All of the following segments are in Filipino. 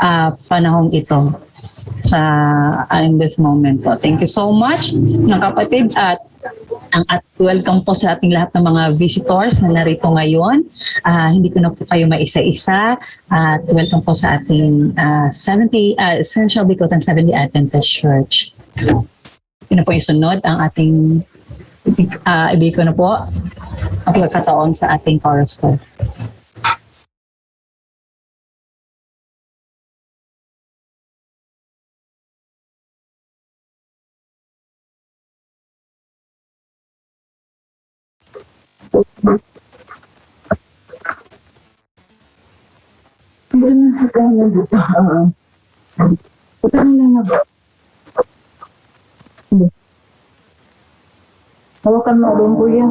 ah, panahong ito sa ah, in this moment po. Thank you so much mga kapatid at ang at welcome po sa ating lahat ng mga visitors na narito ngayon. Ah, hindi ko na po kayo maisa-isa at welcome po sa ating ah, 70 ah, Essential Bikutan 70 Adventist Church. Yun po yung sunod ang ating uh, ibig ko na po ang pagkakataon sa ating chorus Puta na lang ako. Hawakan mo doon, kuya.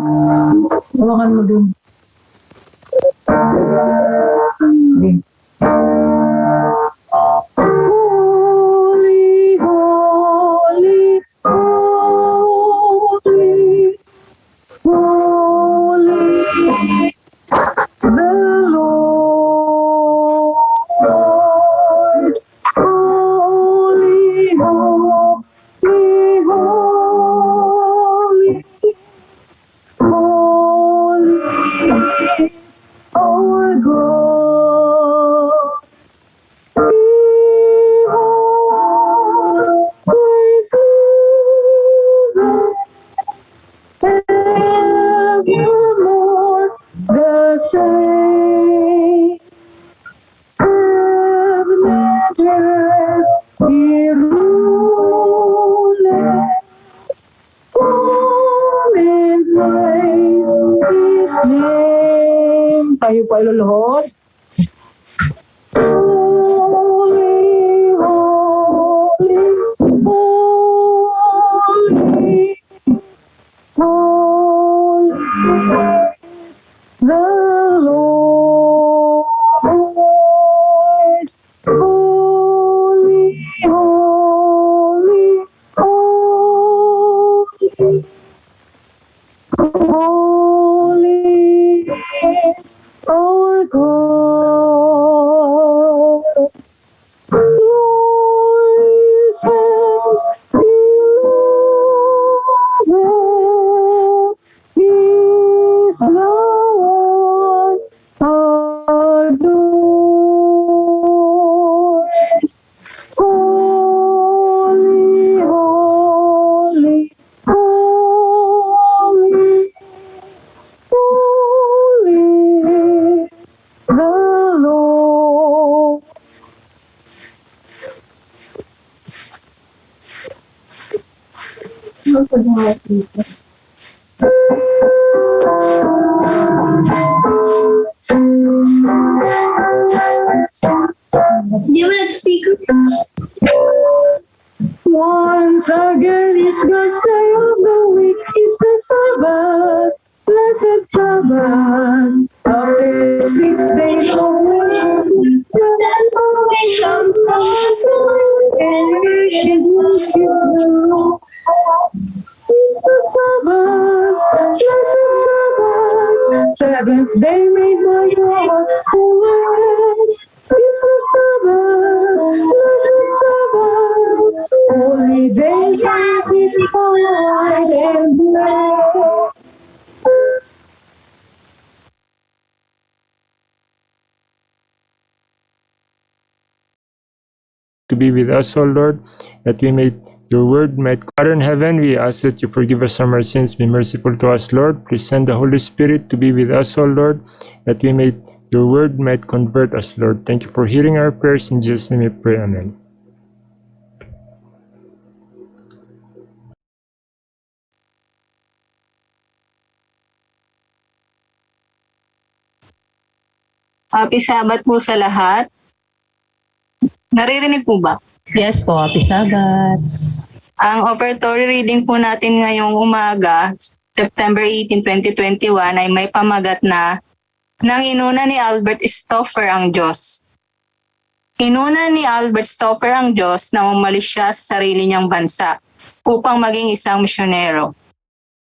Hawakan mo doon. Hindi. You be with us, O Lord, that we may your word might Father in heaven, we ask that you forgive us from our sins, be merciful to us, Lord. Please send the Holy Spirit to be with us, O Lord, that we may your word might convert us, Lord. Thank you for hearing our prayers. In Jesus' name we pray. Amen. Happy Sabbath po sa lahat. Naririnig po ba? Yes po, happy Sabbath. Ang offertory reading po natin ngayong umaga, September 18, 2021 ay may pamagat na nang inuna ni Albert Stoffer ang Diyos. Inuna ni Albert Stoffer ang Diyos na umalis siya sa sarili niyang bansa upang maging isang misyonero.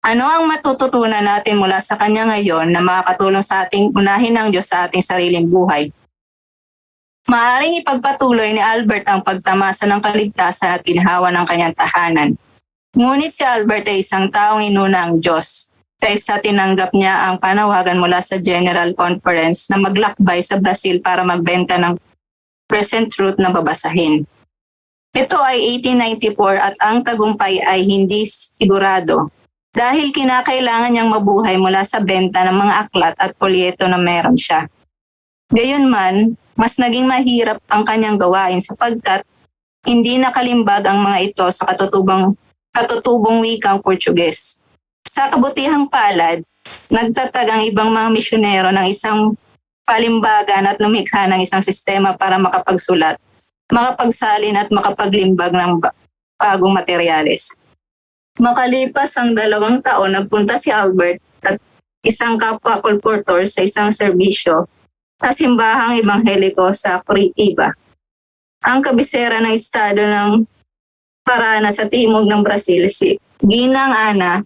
Ano ang matututunan natin mula sa kanya ngayon na makakatulong sa ating unahin ng Diyos sa ating sariling buhay? Maaring ipagpatuloy ni Albert ang pagtamasa ng kaligtasan at ginhawa ng kanyang tahanan. Ngunit si Albert ay isang taong inuna ang Diyos. Kaysa tinanggap niya ang panawagan mula sa General Conference na maglakbay sa Brazil para magbenta ng present truth na babasahin. Ito ay 1894 at ang tagumpay ay hindi sigurado dahil kinakailangan niyang mabuhay mula sa benta ng mga aklat at polyeto na meron siya. Gayunman, mas naging mahirap ang kanyang gawain sapagkat hindi nakalimbag ang mga ito sa katutubang, katutubong wikang Portuges. Sa kabutihang palad, nagtatag ang ibang mga misyonero ng isang palimbagan at lumikha ng isang sistema para makapagsulat, makapagsalin at makapaglimbag ng ba- bagong materyales. Makalipas ang dalawang taon, nagpunta si Albert at isang kapwa sa isang serbisyo sa simbahang ebangheliko sa Curitiba. Ang kabisera ng estado ng Parana sa timog ng Brazil, si Ginang Ana,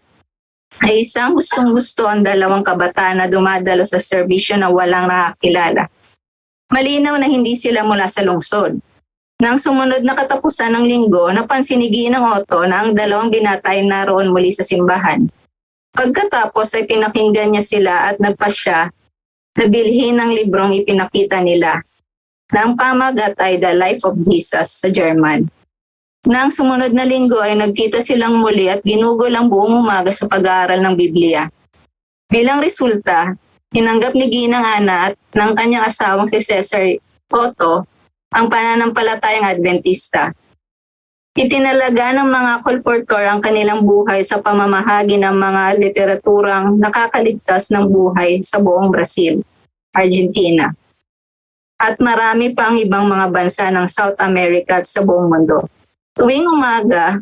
ay isang gustong-gusto ang dalawang kabataan na dumadalo sa serbisyo na walang nakakilala. Malinaw na hindi sila mula sa lungsod. Nang sumunod na katapusan ng linggo, napansin ni Ginang Otto na ang dalawang binatay naroon muli sa simbahan. Pagkatapos ay pinakinggan niya sila at nagpasya na bilhin ng librong ipinakita nila na ang pamagat ay The Life of Jesus sa German. Nang sumunod na linggo ay nagkita silang muli at ginugol ang buong umaga sa pag-aaral ng Biblia. Bilang resulta, tinanggap ni Ginang Ana at ng kanyang asawang si Cesar Otto ang pananampalatayang Adventista. Itinalaga ng mga kolportor ang kanilang buhay sa pamamahagi ng mga literaturang nakakaligtas ng buhay sa buong Brazil, Argentina, at marami pa ang ibang mga bansa ng South America at sa buong mundo. Tuwing umaga,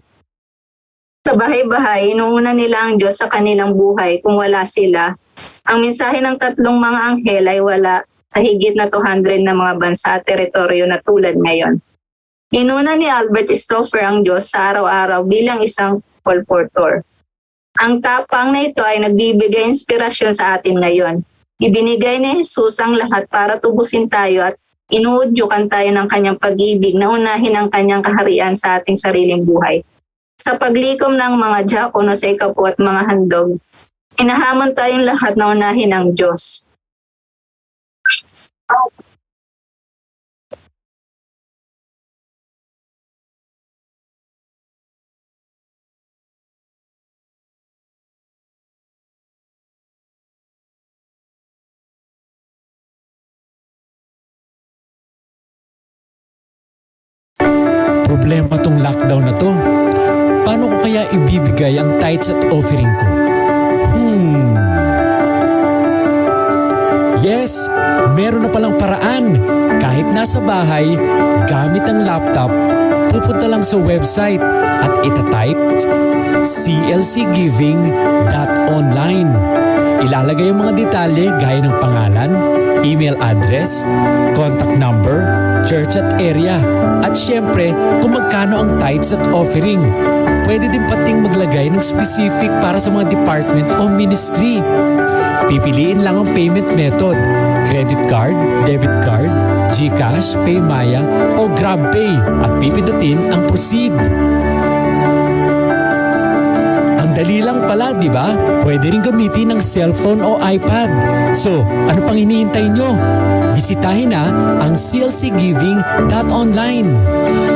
sa bahay-bahay, inuuna nila ang Diyos sa kanilang buhay kung wala sila. Ang mensahe ng tatlong mga anghel ay wala sa higit na 200 na mga bansa at teritoryo na tulad ngayon. Inuna ni Albert Stoffer ang Diyos sa araw-araw bilang isang colportor. Ang tapang na ito ay nagbibigay inspirasyon sa atin ngayon. Ibinigay ni Jesus ang lahat para tubusin tayo at inuudyukan tayo ng kanyang pag-ibig na unahin ang kanyang kaharian sa ating sariling buhay. Sa paglikom ng mga diakono sa ikapu at mga handog, inahamon tayong lahat na unahin ang Diyos. Problema tong lockdown na to. Paano ko kaya ibibigay ang tithes at offering ko? Hmm. Yes, meron na palang paraan. Kahit nasa bahay, gamit ang laptop, pupunta lang sa website at itatype clcgiving.online. Ilalagay ang mga detalye gaya ng pangalan, email address, contact number, church at area, at syempre kung magkano ang tithes at offering. Pwede din pating maglagay ng specific para sa mga department o ministry. Pipiliin lang ang payment method, credit card, debit card, GCash, Paymaya o GrabPay at pipindutin ang proceed. Ang dali lang pala, di ba? Pwede rin gamitin ng cellphone o iPad. So, ano pang hinihintay nyo? Bisitahin na ang clcgiving.online.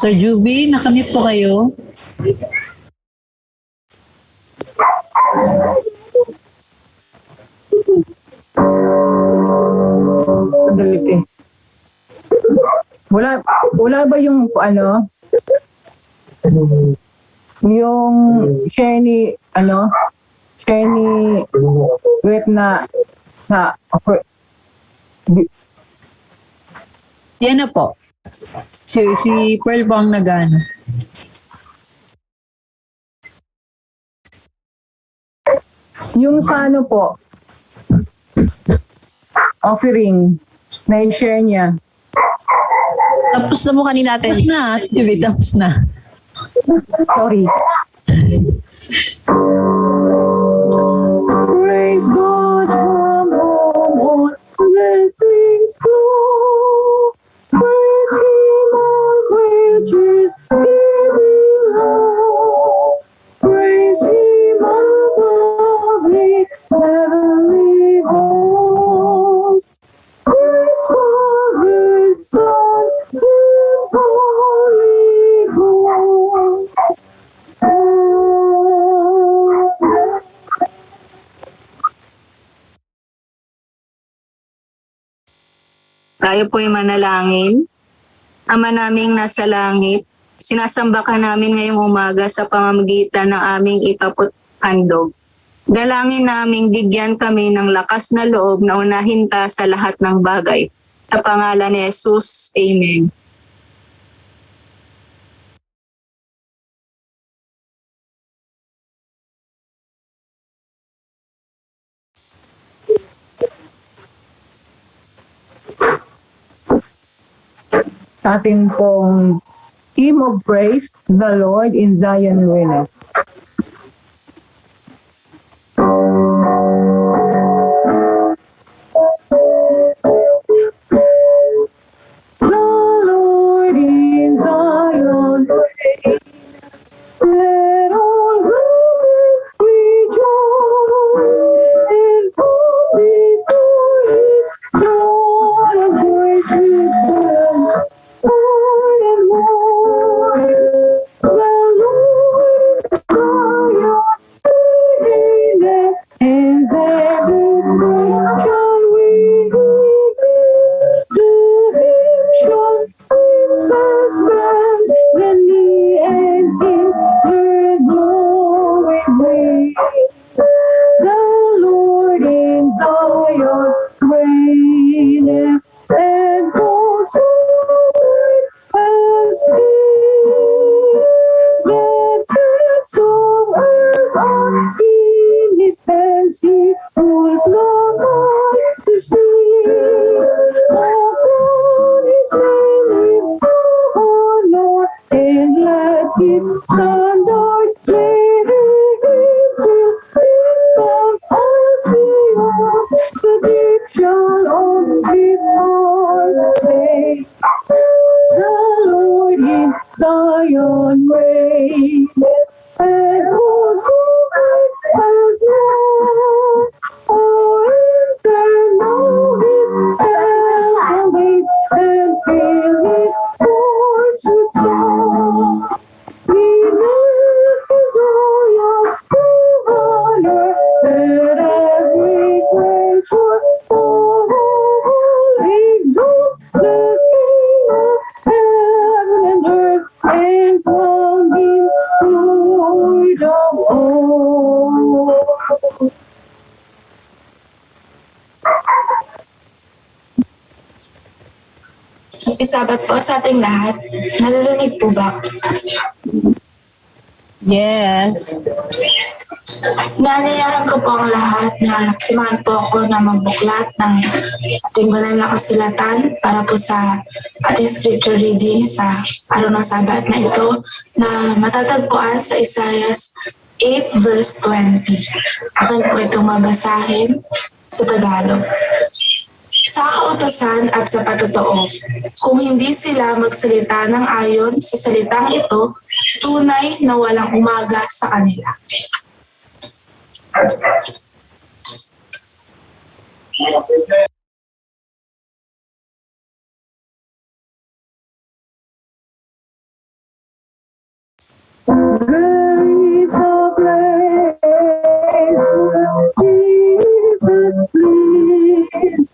Sir Juby, nakamute po kayo. Sandali, eh. Wala, wala ba yung ano? Yung share ni, ano, share ni Wet na sa, Yan na po. Si, si Pearl po ang nagano. yung sa ano po, offering, na share niya. Tapos na mo kanina natin. Tapos na, TV, tapos na. Sorry. Tayo po'y manalangin. Ama naming nasa langit, sinasamba ka namin ngayong umaga sa pamamagitan ng aming itapot handog. Dalangin naming bigyan kami ng lakas na loob na unahin ka sa lahat ng bagay. Sa pangalan ni Jesus, Amen. Sa ating pong Hymn of Praise, the Lord in Zion reigneth. Ating lahat. Nalilinig po ba? Yes. Naanayahan ko po ang lahat na simahan po ako na magbuklat ng ating banal na kasulatan para po sa ating scripture reading sa araw ng Sabat na ito na matatagpuan sa Isaiah 8 verse 20. Akin po itong mabasahin sa Tagalog. Sa kautosan at sa patotoo, kung hindi sila magsalita ng ayon sa salitang ito, tunay na walang umaga sa kanila. A place where Jesus pleads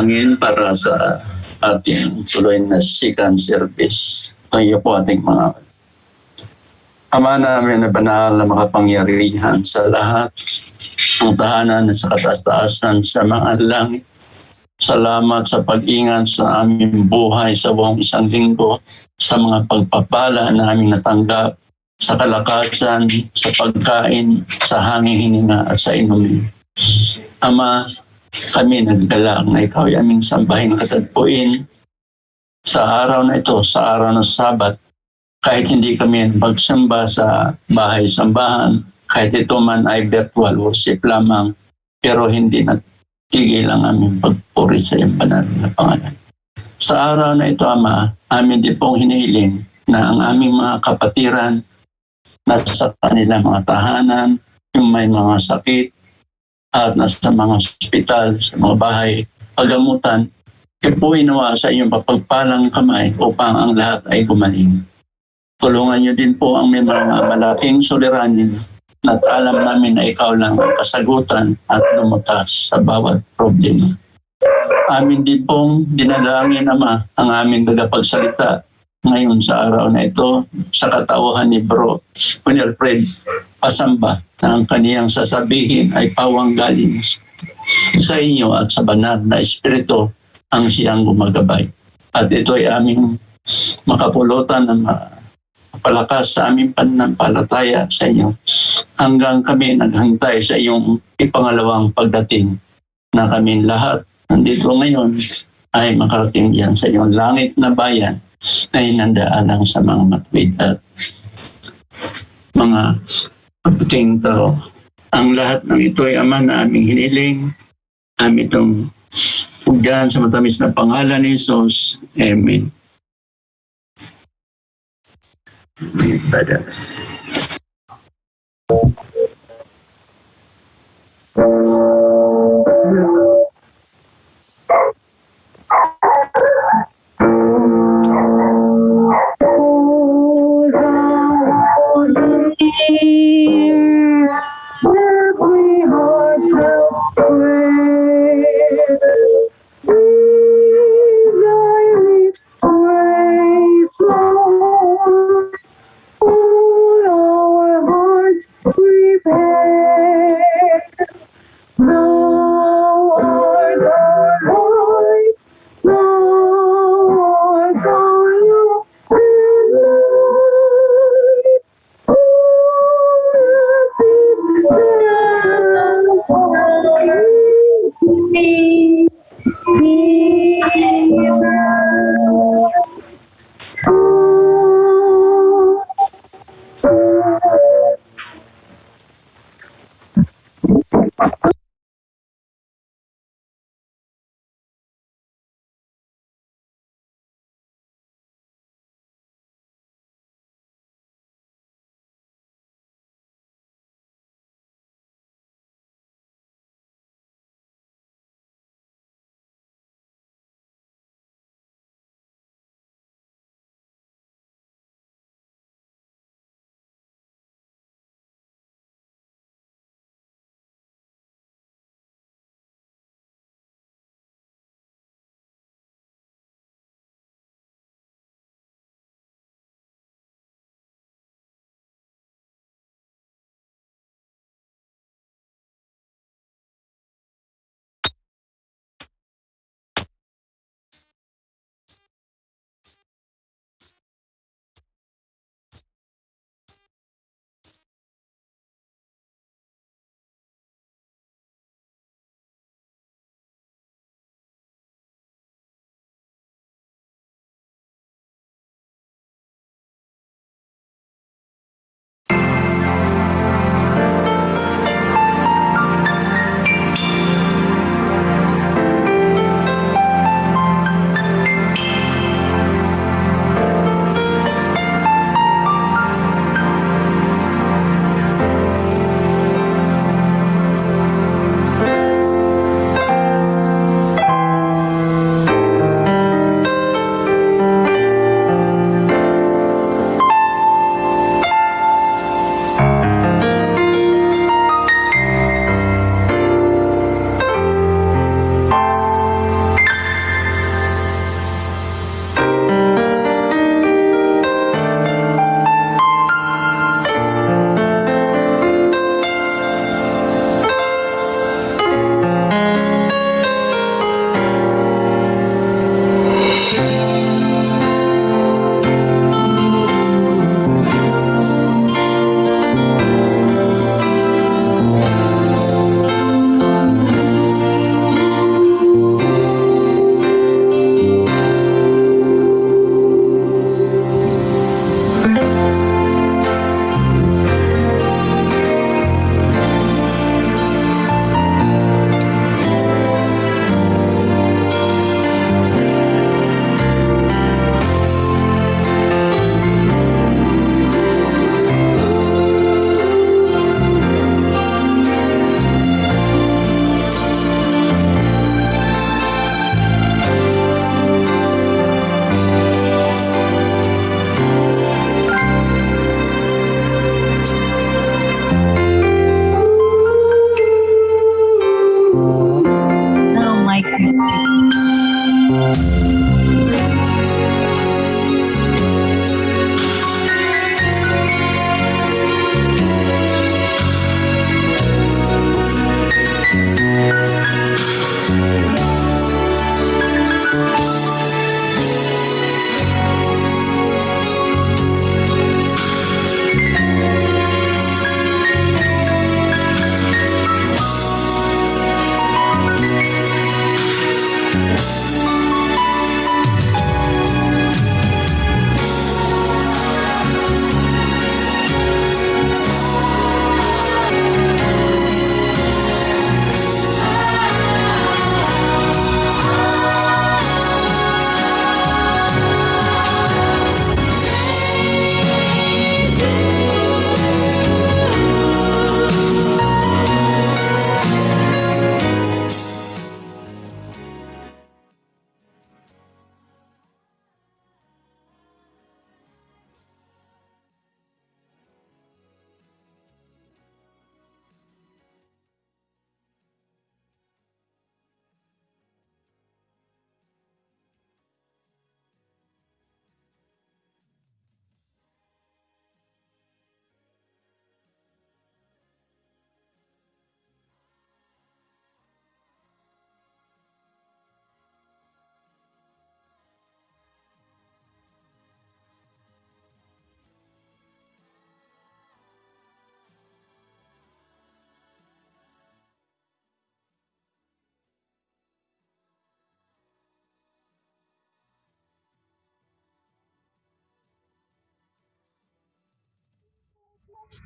ay manalangin para sa ating tuloy na sikan service. Tayo po ating mga Ama namin na banal na makapangyarihan sa lahat ng tahanan sa kataas-taasan sa mga langit. Salamat sa pag-ingat sa aming buhay sa buong isang linggo, sa mga pagpapala na aming natanggap, sa kalakasan, sa pagkain, sa hanging hininga at sa inumin. Ama, kami nagdala na ikaw ay aming sambahin katagpuin sa araw na ito, sa araw ng Sabat, kahit hindi kami magsamba sa bahay-sambahan, kahit ito man ay virtual worship lamang, pero hindi natigil ang aming pagpuri sa iyong banal na pangalan. Sa araw na ito, Ama, amin din pong hinihiling na ang aming mga kapatiran nasa kanilang mga tahanan, yung may mga sakit, at nasa mga ospital, sa mga bahay, pagamutan, kayo po inawa sa iyong papagpalang kamay upang ang lahat ay gumaling. Tulungan niyo din po ang may mga malaking suliranin at alam namin na ikaw lang ang kasagutan at lumutas sa bawat problema. Amin din pong dinalangin, Ama, ang aming tagapagsalita ngayon sa araw na ito sa katauhan ni Bro Winelfred Pasamba na ang kaniyang sasabihin ay pawang galing sa inyo at sa banal na espiritu ang siyang gumagabay. At ito ay aming makapulutan na palakas sa aming pananampalataya sa inyo hanggang kami naghantay sa iyong ipangalawang pagdating na kami lahat nandito ngayon ay makarating diyan sa iyong langit na bayan na inandaalang sa mga matwid at mga mabuting tao. Ang lahat ng ito ay Ama na aming hiniling, amin itong pugyan sa matamis na pangalan ni Jesus. Amen. Pada. Oh,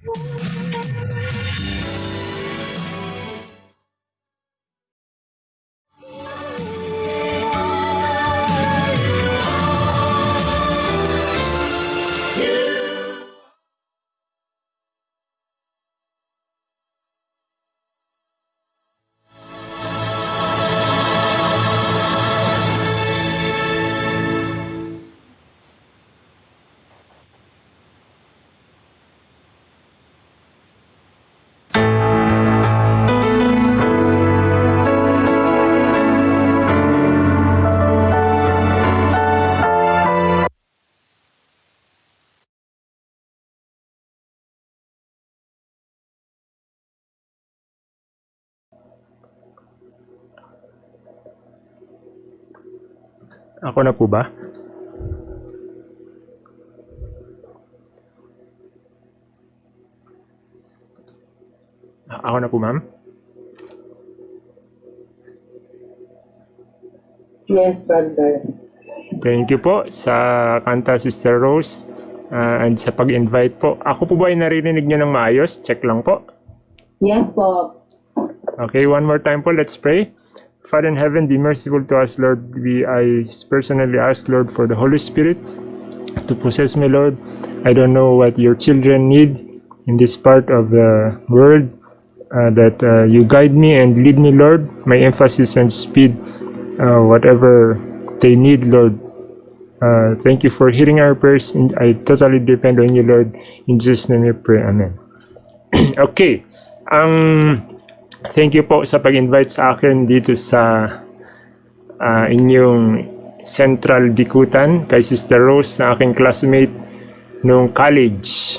呜。Ako na po ba? Ako na po, ma'am? Yes, brother. Thank you po sa kanta Sister Rose ah, and sa pag-invite po. Ako po ba ay naririnig nyo ng maayos? Check lang po. Yes po. Okay, one more time po. Let's pray. Father in heaven, be merciful to us, Lord. We I personally ask, Lord, for the Holy Spirit to possess me, Lord. I don't know what your children need in this part of the world. uh, that uh, you guide me and lead me, Lord. My emphasis and speed, uh, whatever they need, Lord. Uh, thank you for hearing our prayers. And I totally depend on you, Lord. In Jesus' name we pray. Amen. okay. Ang thank you po sa pag-invite sa akin dito sa ah, inyong Central Bikutan kay Sister Rose na aking classmate nung college.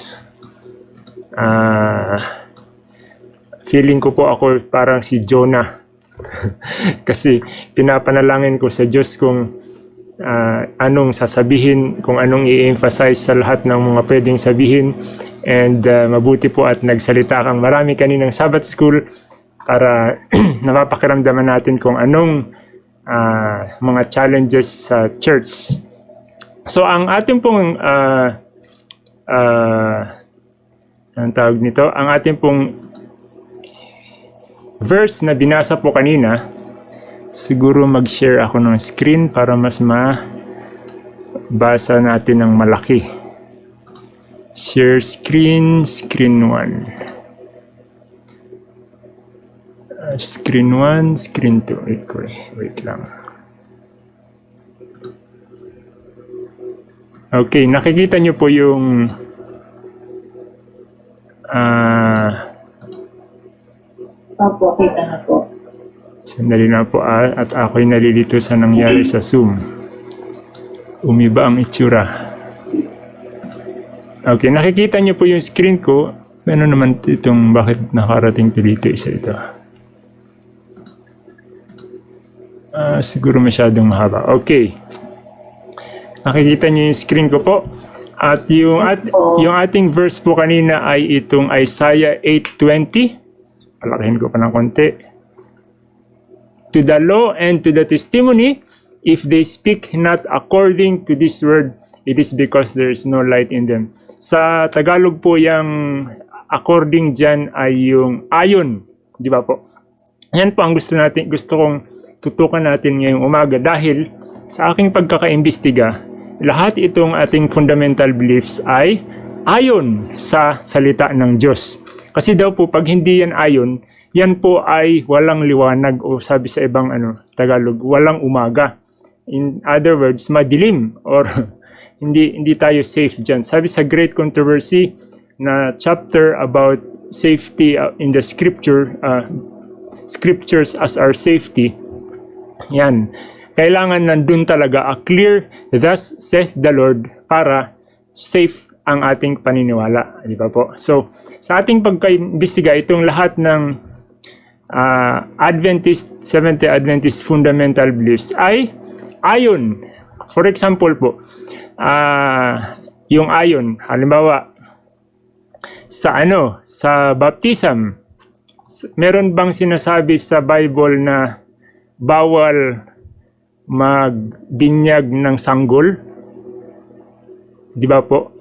Ah, feeling ko po ako parang si Jonah. Kasi pinapanalangin ko sa Diyos kung ah, anong sasabihin, kung anong i-emphasize sa lahat ng mga pwedeng sabihin. And ah, mabuti po at nagsalita kang marami kaninang Sabbath School para napapakiramdaman natin kung anong ah, mga challenges sa church. So ang ating pong ah, ah, ang tawag nito, ang ating pong verse na binasa po kanina, siguro mag-share ako ng screen para mas mabasa natin ng malaki. Share screen, screen 1. Uh, screen 1, screen 2. Wait, ko wait lang. Okay, nakikita nyo po yung ah Opo, kita na po. Sandali na po ah, at ako'y nalilito sa nangyari sa Zoom. Umiba ang itsura. Okay, nakikita niyo po yung screen ko. Ano naman itong bakit nakarating to dito isa ito? Ah, siguro masyadong mahaba. Okay. Nakikita niyo yung screen ko po. At yung, at, Yes po. yung ating verse po kanina ay itong Isaiah 8.20. Palakihin ko pa ng konti to the law and to the testimony, if they speak not according to this word, it is because there is no light in them. Sa Tagalog po yung according dyan ay yung ayon, di ba po? Yan po ang gusto natin, gusto kong tutukan natin ngayong umaga dahil sa aking pagkakaimbestiga, lahat itong ating fundamental beliefs ay ayon sa salita ng Diyos. Kasi daw po pag hindi yan ayon, yan po ay walang liwanag o sabi sa ibang ano Tagalog, walang umaga. In other words, madilim or hindi hindi tayo safe diyan. Sabi sa Great Controversy na chapter about safety uh, in the scripture uh, scriptures as our safety. Yan. Kailangan nandun talaga a clear thus saith the Lord para safe ang ating paniniwala, di ba po? So, sa ating pagkaimbestiga itong lahat ng ah, Adventist, Seventh-day Adventist fundamental beliefs ay ayon. For example po, ah, yung ayon, halimbawa, sa ano, sa baptism, meron bang sinasabi sa Bible na bawal magbinyag ng sanggol? Di ba po?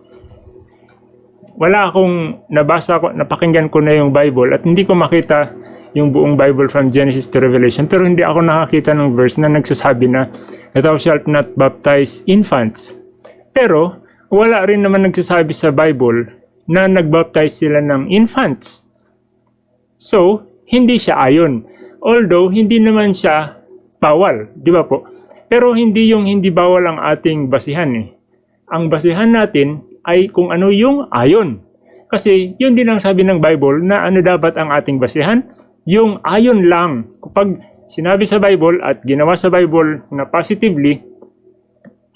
wala akong nabasa ko, napakinggan ko na yung Bible at hindi ko makita yung buong Bible from Genesis to Revelation. Pero hindi ako nakakita ng verse na nagsasabi na thou shalt not baptize infants. Pero wala rin naman nagsasabi sa Bible na nagbaptize sila ng infants. So, hindi siya ayon. Although, hindi naman siya bawal, di ba po? Pero hindi yung hindi bawal ang ating basihan eh. Ang basihan natin ay kung ano yung ayon. Kasi yun din ang sabi ng Bible na ano dapat ang ating basihan? Yung ayon lang. Kapag sinabi sa Bible at ginawa sa Bible na positively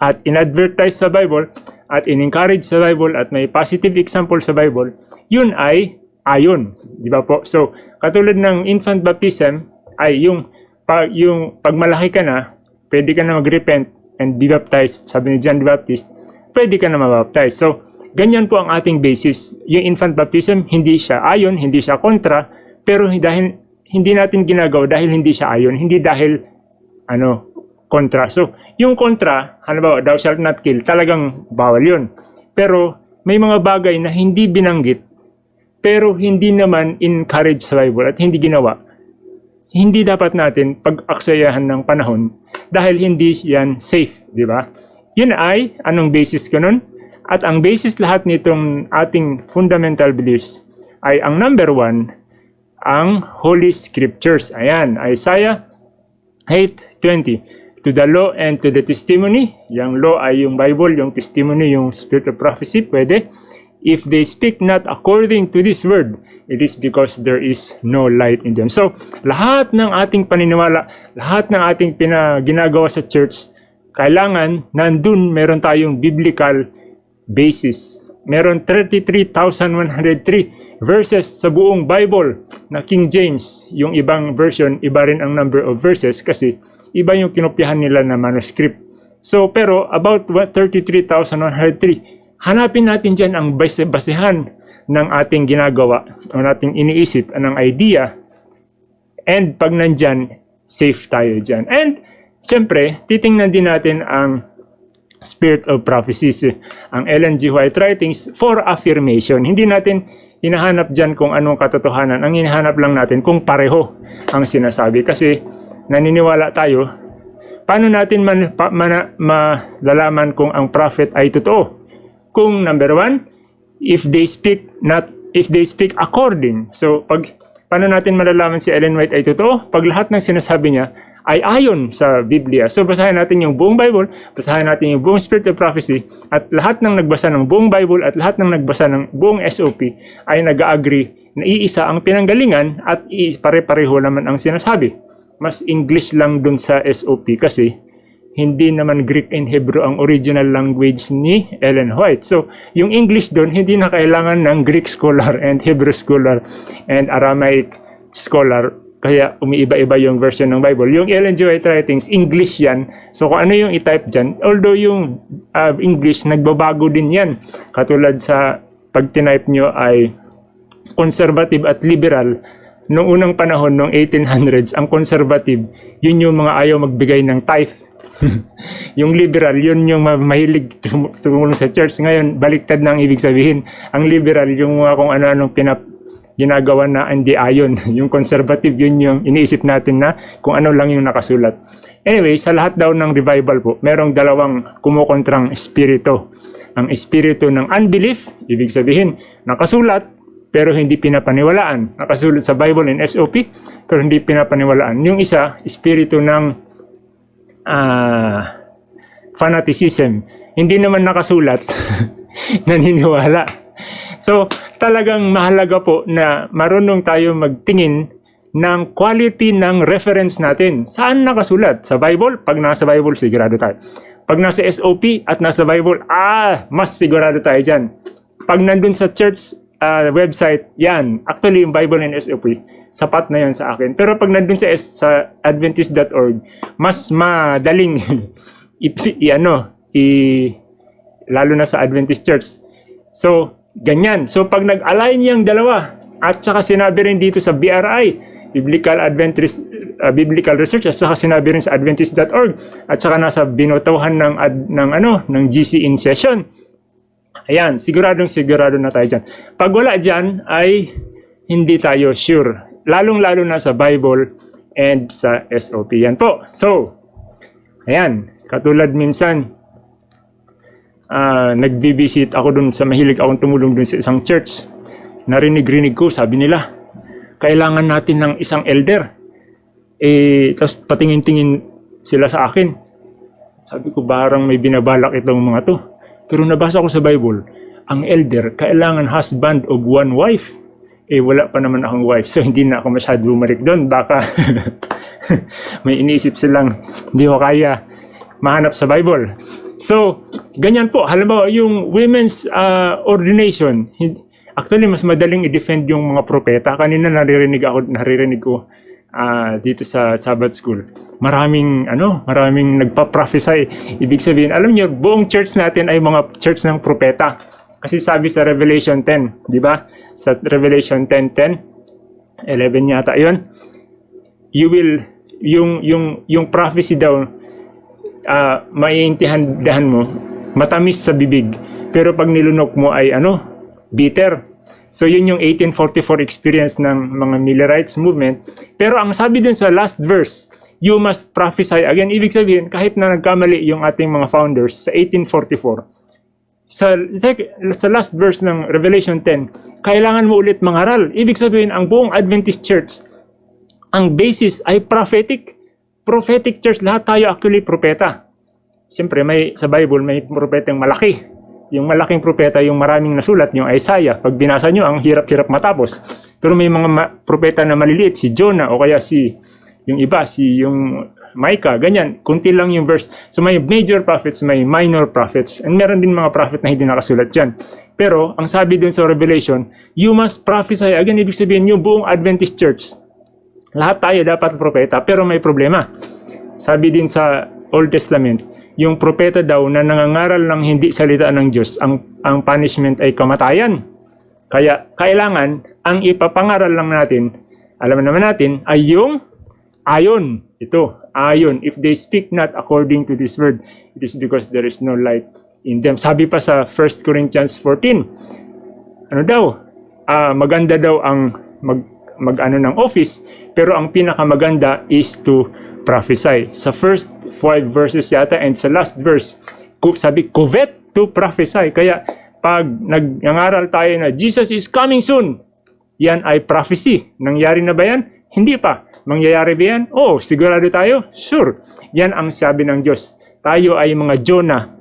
at inadvertise sa Bible at in-encourage sa Bible at may positive example sa Bible, yun ay ayon. Di ba po? So, katulad ng infant baptism ay yung, pag, yung pag malaki ka na, pwede ka na mag-repent and be baptized, sabi ni John the Baptist, pwede ka na mabaptize. So, ganyan po ang ating basis. Yung infant baptism, hindi siya ayon, hindi siya kontra, pero dahil hindi natin ginagawa dahil hindi siya ayon, hindi dahil ano, kontra. So, yung kontra, halimbawa, thou shalt not kill, talagang bawal yun. Pero, may mga bagay na hindi binanggit, pero hindi naman encourage sa Bible at hindi ginawa. Hindi dapat natin pag-aksayahan ng panahon dahil hindi yan safe, di ba? Yun ay, anong basis ko nun? At ang basis lahat nitong ating fundamental beliefs ay ang number one, ang Holy Scriptures. Ayan, Isaiah 8.20 To the law and to the testimony. Yung law ay yung Bible, yung testimony, yung spirit of prophecy, pwede. If they speak not according to this word, it is because there is no light in them. So, lahat ng ating paniniwala, lahat ng ating pinaginagawa sa church, kailangan nandun meron tayong biblical basis. Meron 33,103 verses sa buong Bible na King James. Yung ibang version, iba rin ang number of verses kasi iba yung kinopyahan nila na manuscript. So, pero about what 33,103, hanapin natin dyan ang base basehan ng ating ginagawa o nating iniisip, ng idea. And pag nandyan, safe tayo dyan. And, syempre, titingnan din natin ang spirit of prophecies, ang Ellen G. White writings for affirmation. Hindi natin hinahanap dyan kung anong katotohanan. Ang hinahanap lang natin kung pareho ang sinasabi. Kasi naniniwala tayo, paano natin man, pa, man, malalaman kung ang prophet ay totoo? Kung number one, if they speak not if they speak according. So pag paano natin malalaman si Ellen White ay totoo? Pag lahat ng sinasabi niya ay ayon sa Biblia. So basahin natin yung buong Bible, basahin natin yung buong Spirit of Prophecy, at lahat ng nagbasa ng buong Bible at lahat ng nagbasa ng buong SOP ay nag-agree na iisa ang pinanggalingan at pare-pareho naman ang sinasabi. Mas English lang dun sa SOP kasi hindi naman Greek and Hebrew ang original language ni Ellen White. So, yung English doon, hindi na kailangan ng Greek scholar and Hebrew scholar and Aramaic scholar kaya umiiba-iba yung version ng Bible. Yung Ellen G. White writings, English yan. So kung ano yung i-type dyan, although yung uh, English, nagbabago din yan. Katulad sa pag tinype nyo ay conservative at liberal, noong unang panahon, noong 1800s, ang conservative, yun yung mga ayaw magbigay ng tithe. Yung liberal, yun yung mahilig tumulong sa church. Ngayon, baliktad na ang ibig sabihin. Ang liberal, yung mga kung ano-anong pinap ginagawa na hindi ayon. Yung conservative, yun yung iniisip natin na kung ano lang yung nakasulat. Anyway, sa lahat daw ng revival po, merong dalawang kumukontrang espiritu. Ang espiritu ng unbelief, ibig sabihin, nakasulat, pero hindi pinapaniwalaan. Nakasulat sa Bible and SOP, pero hindi pinapaniwalaan. Yung isa, espiritu ng uh, fanaticism. Hindi naman nakasulat, naniniwala. So, talagang mahalaga po na marunong tayo magtingin ng quality ng reference natin. Saan nakasulat? Sa Bible? Pag nasa Bible, sigurado tayo. Pag nasa SOP at nasa Bible, ah, mas sigurado tayo dyan. Pag nandun sa church uh, website, yan. Actually, yung Bible and SOP, sapat na yan sa akin. Pero pag nandun sa, sa adventist.org, mas madaling i, i, ano, i, lalo na sa Adventist Church. So, Ganyan. So pag nag-align yung dalawa at saka sinabi rin dito sa BRI, Biblical Adventist uh, Biblical Research at saka sinabi rin sa adventist.org at saka nasa binotohan ng ad, ng ano ng GC in session Ayan, siguradong sigurado na tayo dyan. Pag wala dyan, ay hindi tayo sure. Lalong-lalo na sa Bible and sa SOP. Yan po. So, ayan, katulad minsan, ah nagbibisit ako dun sa mahilig akong tumulong dun sa isang church. Narinig-rinig ko, sabi nila, kailangan natin ng isang elder. Eh, tapos patingin-tingin sila sa akin. Sabi ko, barang may binabalak itong mga to. Pero nabasa ko sa Bible, ang elder, kailangan husband of one wife. Eh, wala pa naman akong wife. So, hindi na ako masyado bumalik doon. Baka may iniisip silang hindi ko kaya mahanap sa Bible. So, ganyan po. Halimbawa, yung women's ah, ordination, actually, mas madaling i-defend yung mga propeta. Kanina naririnig ako, naririnig ko ah, dito sa Sabbath School. Maraming, ano, maraming nagpa-prophesy. Ibig sabihin, alam niyo, buong church natin ay mga church ng propeta. Kasi sabi sa Revelation 10, di ba? Sa Revelation 10.10, 11 yata yun, you will, yung, yung, yung prophecy daw, ah maiintindihan mo, matamis sa bibig. Pero pag nilunok mo ay ano, bitter. So yun yung 1844 experience ng mga Millerites movement. Pero ang sabi din sa last verse, you must prophesy again. Ibig sabihin, kahit na nagkamali yung ating mga founders sa 1844, sa, sa last verse ng Revelation 10, kailangan mo ulit mangaral. Ibig sabihin, ang buong Adventist Church, ang basis ay prophetic. Prophetic church, lahat tayo actually propeta. Siyempre, may, sa Bible, may propetang malaki. Yung malaking propeta, yung maraming nasulat, yung Isaiah. Pag binasa nyo, ang hirap-hirap matapos. Pero may mga ma- propeta na maliliit, si Jonah, o kaya si, yung iba, si yung Micah, ganyan. Kunti lang yung verse. So may major prophets, may minor prophets. And meron din mga prophet na hindi nakasulat dyan. Pero, ang sabi din sa Revelation, you must prophesy. Again, ibig sabihin, yung buong Adventist Church, lahat tayo dapat propeta, pero may problema. Sabi din sa Old Testament, yung propeta daw na nangangaral ng hindi salita ng Diyos, ang, ang punishment ay kamatayan. Kaya kailangan, ang ipapangaral lang natin, alam naman natin, ay yung ayon. Ito, ayon. If they speak not according to this word, it is because there is no light in them. Sabi pa sa 1 Corinthians 14, ano daw, ah, maganda daw ang mag, mag-ano ng office, pero ang pinakamaganda is to prophesy. Sa first five verses yata and sa last verse, sabi, covet to prophesy. Kaya pag nag- nangaral tayo na Jesus is coming soon, yan ay prophecy. Nangyari na ba yan? Hindi pa. Mangyayari ba yan? Oo, sigurado tayo? Sure. Yan ang sabi ng Diyos. Tayo ay mga Jonah.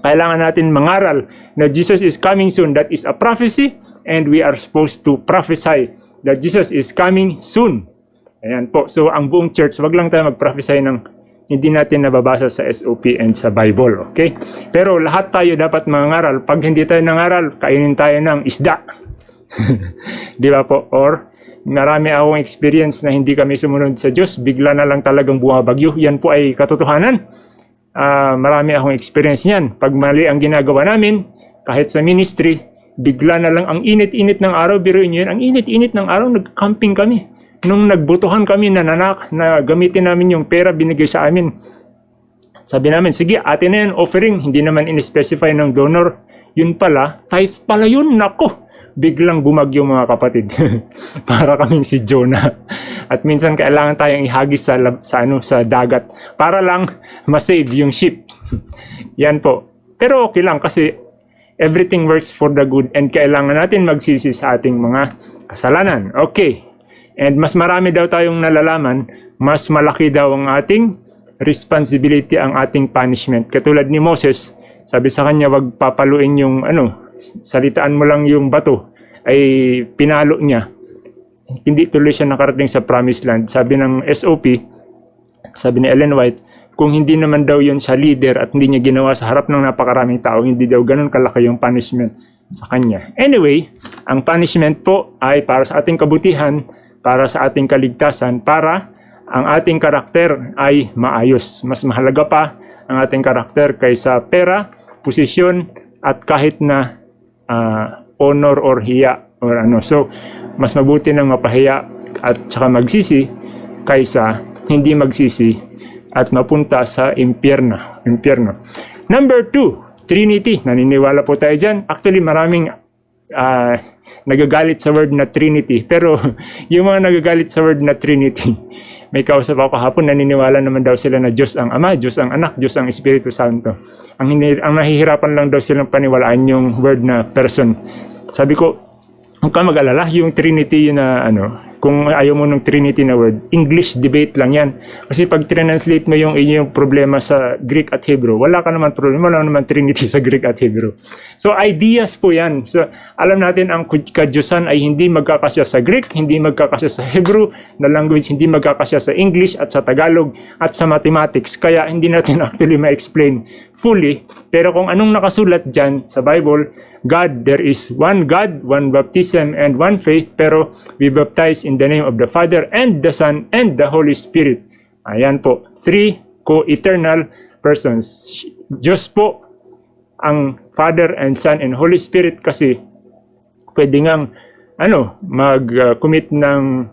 Kailangan natin mangaral na Jesus is coming soon. That is a prophecy and we are supposed to prophesy that Jesus is coming soon. Ayan po. So, ang buong church, wag lang tayo mag-prophesy ng hindi natin nababasa sa SOP and sa Bible. Okay? Pero lahat tayo dapat mangaral. Pag hindi tayo nangaral, kainin tayo ng isda. Di ba po? Or, marami akong experience na hindi kami sumunod sa Diyos. Bigla na lang talagang bumabagyo. Yan po ay katotohanan. Ah, marami akong experience niyan. Pag mali ang ginagawa namin, kahit sa ministry, bigla na lang ang init-init ng araw, biruin nyo yun, ang init-init ng araw, nag-camping kami. Nung nagbutuhan kami na nanak, na gamitin namin yung pera binigay sa amin. Sabi namin, sige, atin na yan, offering. Hindi naman in-specify ng donor. Yun pala, tithe pala yun, nako. Biglang bumagyo mga kapatid. para kaming si Jonah. At minsan kailangan tayong ihagis sa, sa, ano, sa dagat para lang masave yung ship. Yan po. Pero okay lang kasi everything works for the good and kailangan natin magsisi sa ating mga kasalanan. Okay. And mas marami daw tayong nalalaman, mas malaki daw ang ating responsibility, ang ating punishment. Katulad ni Moses, sabi sa kanya, wag papaluin yung ano, salitaan mo lang yung bato, ay pinalo niya. Hindi tuloy siya nakarating sa promised land. Sabi ng SOP, sabi ni Ellen White, kung hindi naman daw yun siya leader at hindi niya ginawa sa harap ng napakaraming tao, hindi daw ganun kalaki yung punishment sa kanya. Anyway, ang punishment po ay para sa ating kabutihan, para sa ating kaligtasan, para ang ating karakter ay maayos. Mas mahalaga pa ang ating karakter kaysa pera, posisyon, at kahit na ah, honor or hiya or ano. So, mas mabuti nang mapahiya at saka magsisi kaysa hindi magsisi at mapunta sa impyerno. impyerno. Number two, Trinity, naniniwala po tayo dyan. Actually, maraming ah, nagagalit sa word na Trinity. Pero yung mga nagagalit sa word na Trinity, may kausap ako kahapon, naniniwala naman daw sila na Diyos ang Ama, Diyos ang Anak, Diyos ang Espiritu Santo. Ang, ang nahihirapan lang daw silang paniwalaan yung word na person. Sabi ko, huwag ka mag-alala, yung Trinity na ano, kung ayaw mo ng Trinity na word, English debate lang yan. Kasi pag translate mo yung inyong problema sa Greek at Hebrew, wala ka naman problema, wala naman Trinity sa Greek at Hebrew. So ideas po yan. So alam natin ang kadyusan ay hindi magkakasya sa Greek, hindi magkakasya sa Hebrew na language, hindi magkakasya sa English at sa Tagalog at sa mathematics. Kaya hindi natin actually ma-explain fully. Pero kung anong nakasulat dyan sa Bible, God, there is one God, one baptism, and one faith, pero we baptize in the name of the Father, and the Son, and the Holy Spirit. Ayan po, three co-eternal persons. Diyos po ang Father and Son and Holy Spirit kasi pwede ngang ano, mag-commit ng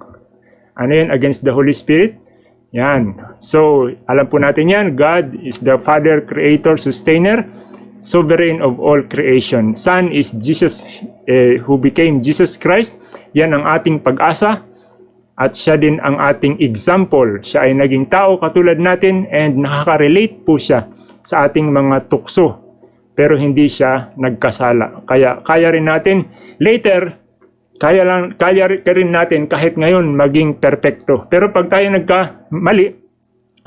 ano yun, against the Holy Spirit. Yan. So, alam po natin yan, God is the Father, Creator, Sustainer, sovereign of all creation. Son is Jesus eh, who became Jesus Christ. Yan ang ating pag-asa at siya din ang ating example. Siya ay naging tao katulad natin and nakaka-relate po siya sa ating mga tukso. Pero hindi siya nagkasala. Kaya kaya rin natin later kaya lang kaya rin- natin kahit ngayon maging perpekto. Pero pag tayo nagkamali,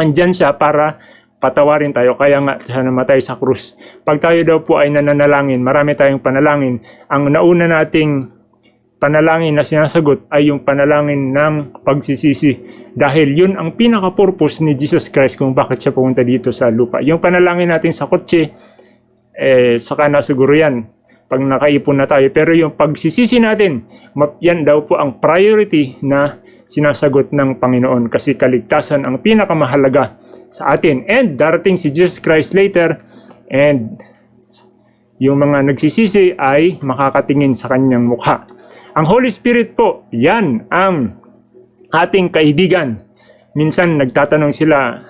andyan siya para patawarin tayo. Kaya nga siya namatay sa krus. Pag tayo daw po ay nananalangin, marami tayong panalangin. Ang nauna nating panalangin na sinasagot ay yung panalangin ng pagsisisi. Dahil yun ang pinaka-purpose ni Jesus Christ kung bakit siya pumunta dito sa lupa. Yung panalangin natin sa kotse, eh, saka na siguro yan pag nakaipon na tayo. Pero yung pagsisisi natin, yan daw po ang priority na sinasagot ng Panginoon kasi kaligtasan ang pinakamahalaga sa atin. And darating si Jesus Christ later and yung mga nagsisisi ay makakatingin sa kanyang mukha. Ang Holy Spirit po, yan ang ating kaibigan. Minsan nagtatanong sila,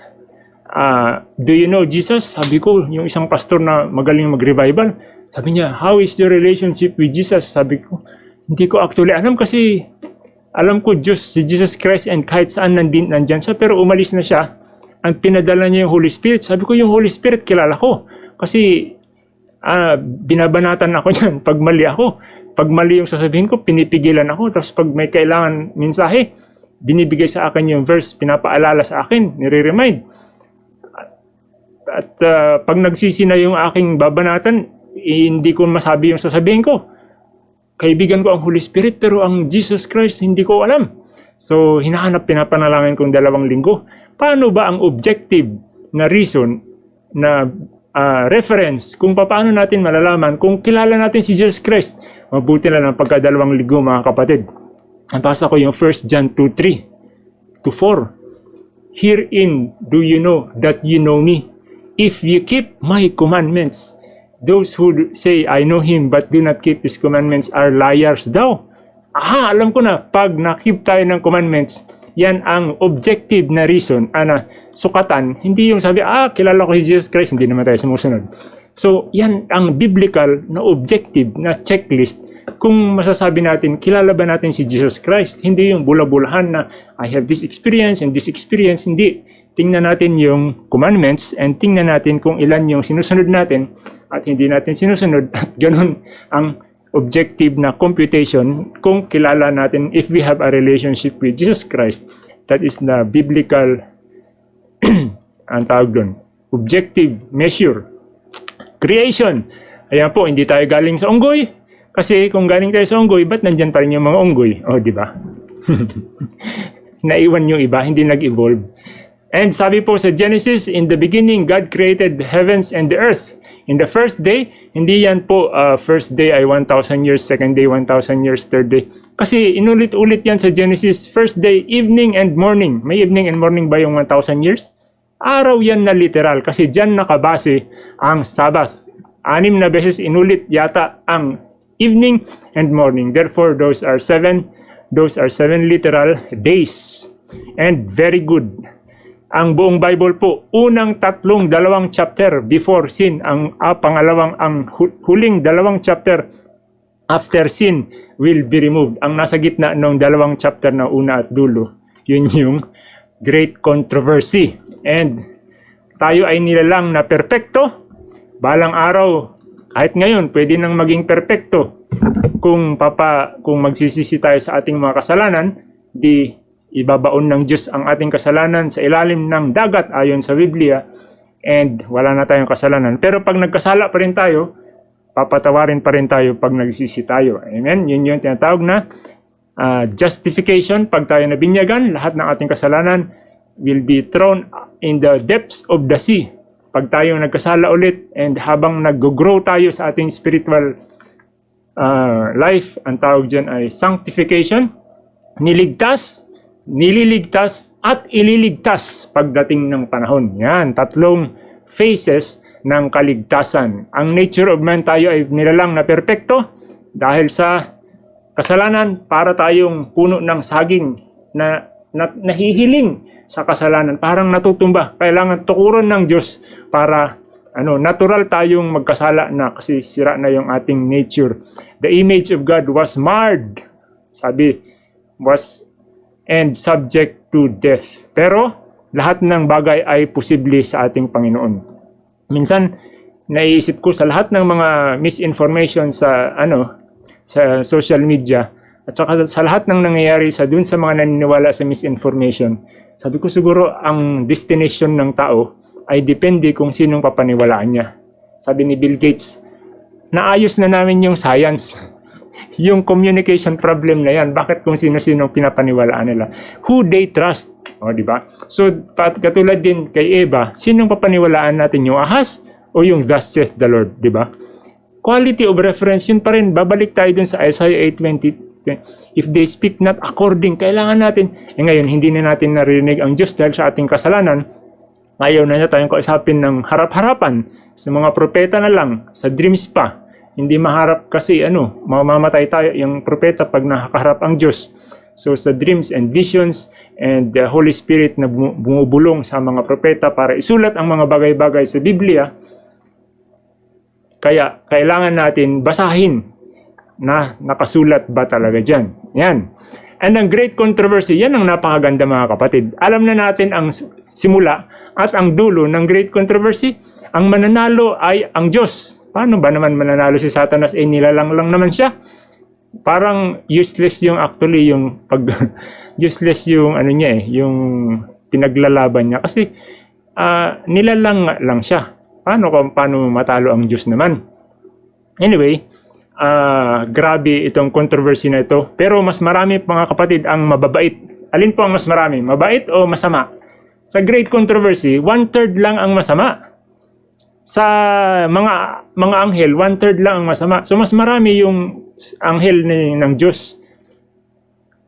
ah, do you know Jesus? Sabi ko, yung isang pastor na magaling mag-revival, sabi niya, how is your relationship with Jesus? Sabi ko, hindi ko actually alam kasi alam ko Diyos, si Jesus Christ and kahit saan nandin, nandyan siya, pero umalis na siya. Ang pinadala niya yung Holy Spirit. Sabi ko, yung Holy Spirit kilala ko. Kasi ah, binabanatan ako niyan pag mali ako. Pag mali yung sasabihin ko, pinipigilan ako. Tapos pag may kailangan mensahe, binibigay sa akin yung verse, pinapaalala sa akin, nire-remind. At ah, pag nagsisi na yung aking babanatan, hindi ko masabi yung sasabihin ko. Kaibigan ko ang Holy Spirit pero ang Jesus Christ hindi ko alam. So hinahanap pinapanalangin kong dalawang linggo. Paano ba ang objective na reason na ah, reference kung paano natin malalaman kung kilala natin si Jesus Christ? Mabuti lang ang pagkadalawang linggo mga kapatid. Nabasa ko yung 1 John 2:3 to 4. Herein do you know that you know me, if you keep my commandments. Those who say, I know him, but do not keep his commandments are liars daw. Aha, alam ko na, pag nakip tayo ng commandments, yan ang objective na reason, ana, sukatan, hindi yung sabi, ah, kilala ko si Jesus Christ, hindi naman tayo sumusunod. So, yan ang biblical na objective na checklist kung masasabi natin, kilala ba natin si Jesus Christ? Hindi yung bula-bulahan na, I have this experience and this experience, hindi. Tingnan natin yung commandments and tingnan natin kung ilan yung sinusunod natin at hindi natin sinusunod. At ganun ang objective na computation kung kilala natin if we have a relationship with Jesus Christ. That is the biblical ang tawag doon. Objective measure. Creation. Ayan po, hindi tayo galing sa unggoy. Kasi kung galing tayo sa unggoy, ba't nandyan pa rin yung mga unggoy? O, di ba? Naiwan yung iba, hindi nag-evolve. And sabi po sa Genesis, in the beginning, God created the heavens and the earth. In the first day, hindi yan po uh, first day ay 1,000 years, second day 1,000 years, third day. Kasi inulit-ulit yan sa Genesis, first day, evening and morning. May evening and morning ba yung 1,000 years? Araw yan na literal kasi dyan nakabase ang Sabbath. Anim na beses inulit yata ang evening and morning. Therefore, those are seven, those are seven literal days. And very good. Ang buong Bible po, unang tatlong dalawang chapter before sin, ang ah, pangalawang, ang hu- huling dalawang chapter after sin will be removed. Ang nasa gitna ng dalawang chapter na una at dulo, yun yung great controversy. And tayo ay nilalang na perpekto, balang araw, kahit ngayon, pwede nang maging perpekto. Kung papa, kung magsisisi tayo sa ating mga kasalanan, di ibabaon ng Diyos ang ating kasalanan sa ilalim ng dagat ayon sa Biblia and wala na tayong kasalanan. Pero pag nagkasala pa rin tayo, papatawarin pa rin tayo pag nagsisi tayo. Amen? Yun yung tinatawag na ah, justification. Pag tayo nabinyagan, lahat ng ating kasalanan will be thrown in the depths of the sea. Pag tayo nagkasala ulit and habang nag-grow tayo sa ating spiritual ah, life, ang tawag dyan ay sanctification, niligtas, nililigtas, at ililigtas pagdating ng panahon. Yan, tatlong phases ng kaligtasan. Ang nature of man tayo ay nilalang na perpekto dahil sa kasalanan para tayong puno ng saging na, na nahihiling sa kasalanan, parang natutumba. Kailangan tukuran ng Diyos para ano, natural tayong magkasala na kasi sira na yung ating nature. The image of God was marred. Sabi, was and subject to death. Pero lahat ng bagay ay posible sa ating Panginoon. Minsan naiisip ko sa lahat ng mga misinformation sa ano sa social media at saka sa lahat ng nangyayari sa dun sa mga naniniwala sa misinformation. Sabi ko siguro ang destination ng tao ay depende kung sinong papaniwalaan niya. Sabi ni Bill Gates, naayos na namin yung science. Yung communication problem na yan, bakit kung sino-sino pinapaniwalaan nila? Who they trust. O, di ba? So, katulad din kay Eva, sinong papaniwalaan natin? Yung ahas o yung thus saith the Lord, di ba? Quality of reference, yun pa rin. Babalik tayo dun sa Isaiah 8.20. If they speak not according, kailangan natin. Eh ngayon, hindi na natin narinig ang Diyos dahil sa ating kasalanan. Ayaw na niya tayong kausapin ng harap-harapan. Sa mga propeta na lang, sa dreams pa. Hindi maharap kasi ano, mamamatay tayo yung propeta pag nakakaharap ang Diyos. So sa dreams and visions and the Holy Spirit na bumu- bumubulong sa mga propeta para isulat ang mga bagay-bagay sa Biblia, kaya kailangan natin basahin na nakasulat ba talaga dyan. Yan. And ang great controversy, yan ang napakaganda mga kapatid. Alam na natin ang simula at ang dulo ng great controversy. Ang mananalo ay ang Diyos. Paano ba naman mananalo si Satanas? Eh nilalang lang naman siya. Parang useless yung actually yung pag useless yung ano niya eh, yung pinaglalaban niya kasi ah, nilalang lang siya. Paano kung paano matalo ang Diyos naman? Anyway, ah, grabe itong controversy na ito. Pero mas marami mga kapatid ang mababait. Alin po ang mas marami? Mabait o masama? Sa great controversy, one-third lang ang masama. Sa mga mga anghel, one-third lang ang masama. So mas marami yung anghel ni, ng Diyos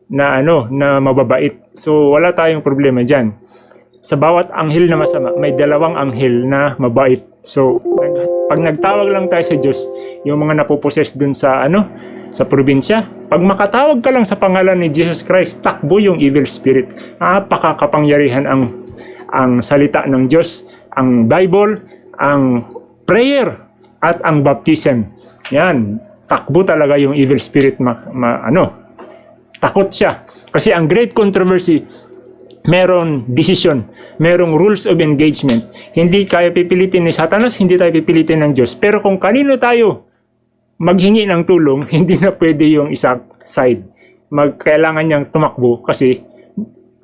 na ano, na mababait. So wala tayong problema diyan. Sa bawat anghel na masama, may dalawang anghel na mabait. So pag nagtawag lang tayo sa Diyos, yung mga napoposes dun sa ano, sa probinsya, pag makatawag ka lang sa pangalan ni Jesus Christ, takbo yung evil spirit. Napakakapangyarihan ang ang salita ng Diyos, ang Bible, ang prayer at ang baptism. Yan, takbo talaga yung evil spirit ma, ma- ano, takot siya. Kasi ang great controversy, meron decision, merong rules of engagement. Hindi kaya pipilitin ni Satanas, hindi tayo pipilitin ng Diyos. Pero kung kanino tayo maghingi ng tulong, hindi na pwede yung isa side. Magkailangan niyang tumakbo kasi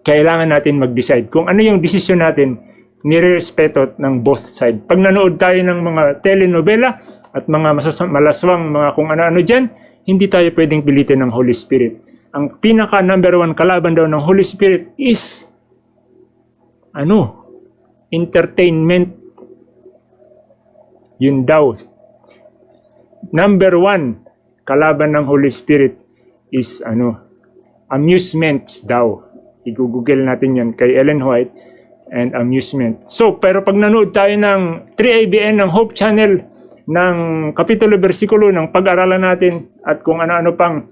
kailangan natin mag-decide. Kung ano yung decision natin, nirerespeto ng both side. Pag nanood tayo ng mga telenovela at mga malaswang mga kung ano-ano dyan, hindi tayo pwedeng pilitin ng Holy Spirit. Ang pinaka number one kalaban daw ng Holy Spirit is ano? Entertainment. Yun daw. Number one kalaban ng Holy Spirit is ano? Amusements daw. I-google natin yan kay Ellen White and amusement. So, pero pag nanood tayo ng 3ABN ng Hope Channel ng kapitulo versikulo ng pag-aralan natin at kung ano-ano pang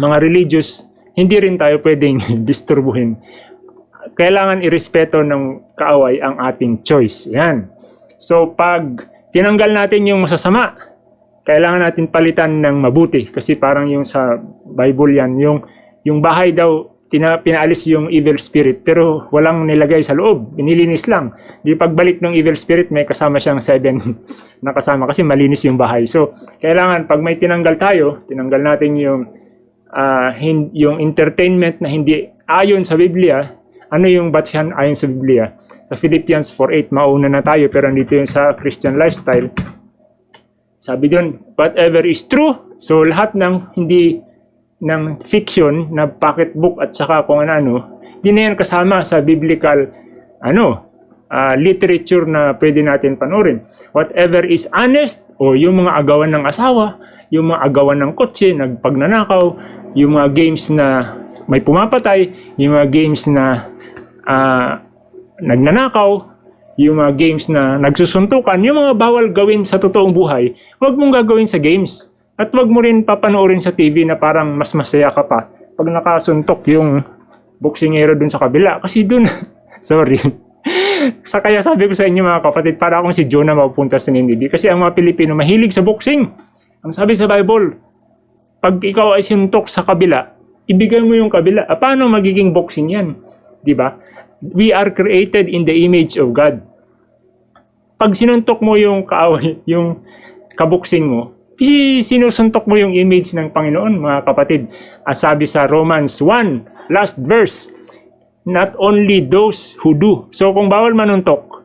mga religious, hindi rin tayo pwedeng disturbuhin. kailangan irespeto ng kaaway ang ating choice. Yan. So pag tinanggal natin yung masasama, kailangan natin palitan ng mabuti kasi parang yung sa Bible yan, yung yung bahay daw tina, pinaalis yung evil spirit pero walang nilagay sa loob, binilinis lang. Di pagbalik ng evil spirit may kasama siyang seven na kasama kasi malinis yung bahay. So kailangan pag may tinanggal tayo, tinanggal natin yung ah, hin- yung entertainment na hindi ayon sa Biblia, ano yung batsyan ayon sa Biblia? Sa Philippians 4.8, mauna na tayo pero nandito yung sa Christian lifestyle. Sabi doon, whatever is true, so lahat ng hindi ng fiction na pocketbook at saka kung ano-ano, di na yan kasama sa biblical ano, ah, literature na pwede natin panoorin. Whatever is honest o yung mga agawan ng asawa, yung mga agawan ng kotse, nagpagnanakaw, yung mga games na may pumapatay, yung mga games na ah, nagnanakaw, yung mga games na nagsusuntukan, yung mga bawal gawin sa totoong buhay, huwag mong gagawin sa games. At huwag mo rin papanoorin sa TV na parang mas masaya ka pa pag nakasuntok yung boksingero dun sa kabila. Kasi dun, sorry. sa kaya sabi ko sa inyo mga kapatid, para akong si Jonah mapupunta sa Nineveh. Kasi ang mga Pilipino mahilig sa boxing. Ang sabi sa Bible, pag ikaw ay sinuntok sa kabila, ibigay mo yung kabila. Ah, paano magiging boxing yan? Ba? We are created in the image of God. Pag sinuntok mo yung kaaway, yung kaboksing mo, sinusuntok mo yung image ng Panginoon, mga kapatid. As sabi sa Romans 1, last verse, not only those who do. So kung bawal manuntok,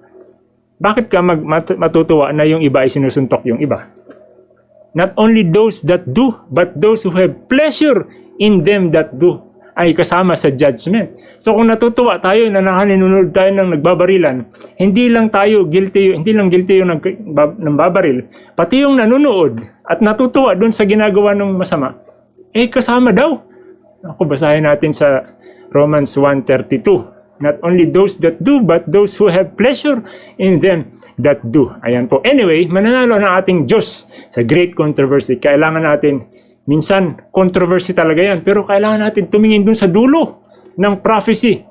bakit ka mag, mat- matutuwa na yung iba ay sinusuntok yung iba? Not only those that do, but those who have pleasure in them that do ay kasama sa judgment. So kung natutuwa tayo na nakaninunod tayo ng nagbabarilan, hindi lang tayo guilty, hindi lang guilty yung nag, bab, ng babaril, pati yung nanunood at natutuwa doon sa ginagawa ng masama, eh kasama daw. Ako basahin natin sa Romans 1.32. Not only those that do, but those who have pleasure in them that do. Ayan po. Anyway, mananalo ng ating Diyos sa great controversy. Kailangan natin, minsan, controversy talaga yan, pero kailangan natin tumingin dun sa dulo ng prophecy.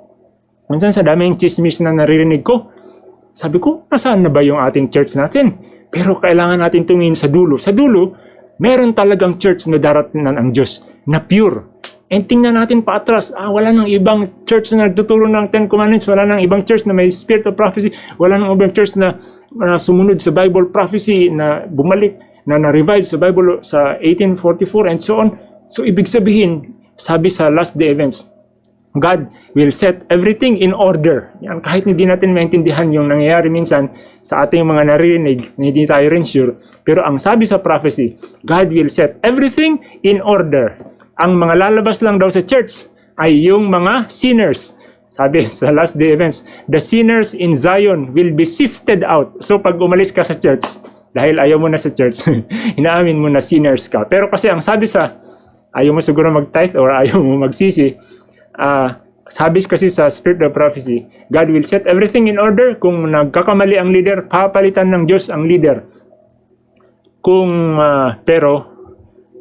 Minsan sa daming chismis na naririnig ko, sabi ko, nasaan na ba yung ating church natin? Pero kailangan natin tumingin sa dulo. Sa dulo, meron talagang church na darating ang Diyos na pure. And tingnan natin paatras, ah, wala nang ibang church na nagtuturo ng Ten Commandments, wala nang ibang church na may spirit of prophecy, wala nang ibang church na, na sumunod sa Bible prophecy, na bumalik, na na-revive sa Bible sa 1844 and so on. So ibig sabihin, sabi sa last day events, God will set everything in order. Yan, kahit hindi natin maintindihan yung nangyayari minsan sa ating mga naririnig, na hindi tayo rin sure. Pero ang sabi sa prophecy, God will set everything in order. Ang mga lalabas lang daw sa church ay yung mga sinners. Sabi sa last day events, the sinners in Zion will be sifted out. So pag umalis ka sa church, dahil ayaw mo na sa church, inaamin mo na sinners ka. Pero kasi ang sabi sa, ayaw mo siguro mag-tithe or ayaw mo magsisi, ah sabi kasi sa Spirit of Prophecy, God will set everything in order. Kung nagkakamali ang leader, papalitan ng Diyos ang leader. Kung, ah, pero,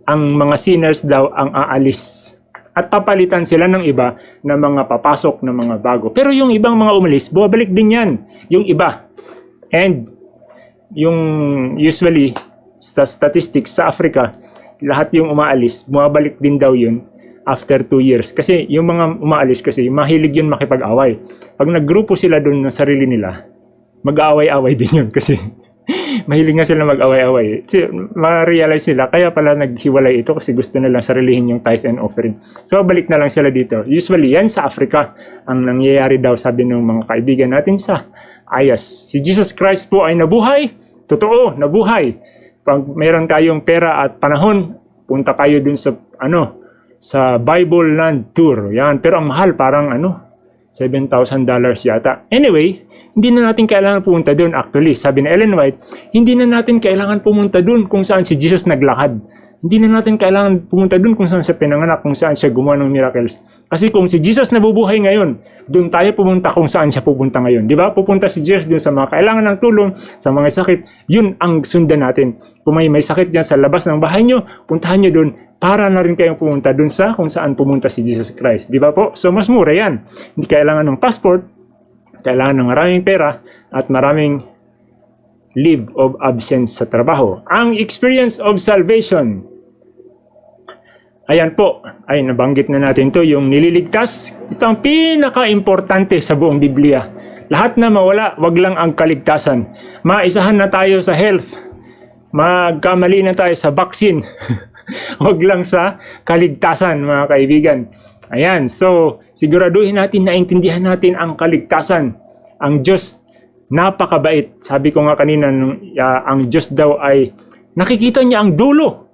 ang mga sinners daw ang aalis. At papalitan sila ng iba na mga papasok na mga bago. Pero yung ibang mga umalis, bumabalik din yan. Yung iba. And, yung usually, sa statistics sa Africa, lahat yung umaalis, bumabalik din daw yun after two years. Kasi yung mga umaalis kasi, mahilig yun makipag-away. Pag naggrupo sila doon ng sarili nila, mag-aaway-away din yun kasi mahilig nga sila mag-away-away. So, ma-realize nila, kaya pala naghiwalay ito kasi gusto nilang sarilihin yung tithe and offering. So, balik na lang sila dito. Usually, yan sa Africa ang nangyayari daw, sabi ng mga kaibigan natin sa Ayas. Si Jesus Christ po ay nabuhay. Totoo, nabuhay. Pag meron kayong pera at panahon, punta kayo dun sa, ano, sa Bible Land Tour. Yan. Pero ang mahal, parang ano, $7,000 yata. Anyway, hindi na natin kailangan pumunta doon actually. Sabi ni Ellen White, hindi na natin kailangan pumunta doon kung saan si Jesus naglakad. Hindi na natin kailangan pumunta doon kung saan siya pinanganak, kung saan siya gumawa ng miracles. Kasi kung si Jesus nabubuhay ngayon, doon tayo pumunta kung saan siya pupunta ngayon. Di ba? Pupunta si Jesus doon sa mga kailangan ng tulong, sa mga sakit. Yun ang sundan natin. Kung may, may sakit dyan sa labas ng bahay nyo, puntahan nyo doon para na rin kayong pumunta dun sa kung saan pumunta si Jesus Christ. Di ba po? So mas mura yan. Hindi kailangan ng passport, kailangan ng maraming pera at maraming leave of absence sa trabaho. Ang experience of salvation. Ayan po, ay nabanggit na natin to yung nililigtas. Ito ang pinaka-importante sa buong Biblia. Lahat na mawala, wag lang ang kaligtasan. Maisahan na tayo sa health. Magkamali na tayo sa vaccine. wag lang sa kaligtasan, mga kaibigan. Ayan, so siguraduhin natin na intindihan natin ang kaligtasan. Ang Diyos napakabait. Sabi ko nga kanina, ah, ang Diyos daw ay nakikita niya ang dulo.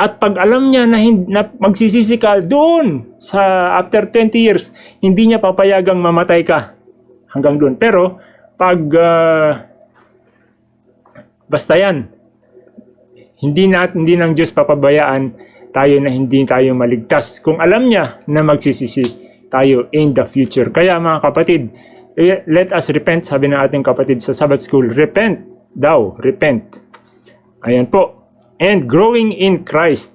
At pag alam niya na, na magsisisi ka doon sa after 20 years, hindi niya papayagang mamatay ka hanggang doon. Pero pag ah, basta yan, hindi na hindi ng Diyos papabayaan tayo na hindi tayo maligtas. Kung alam niya na magsisisi tayo in the future. Kaya mga kapatid, eh, let us repent, sabi ng ating kapatid sa Sabbath School. Repent daw, repent. Ayan po. And growing in Christ.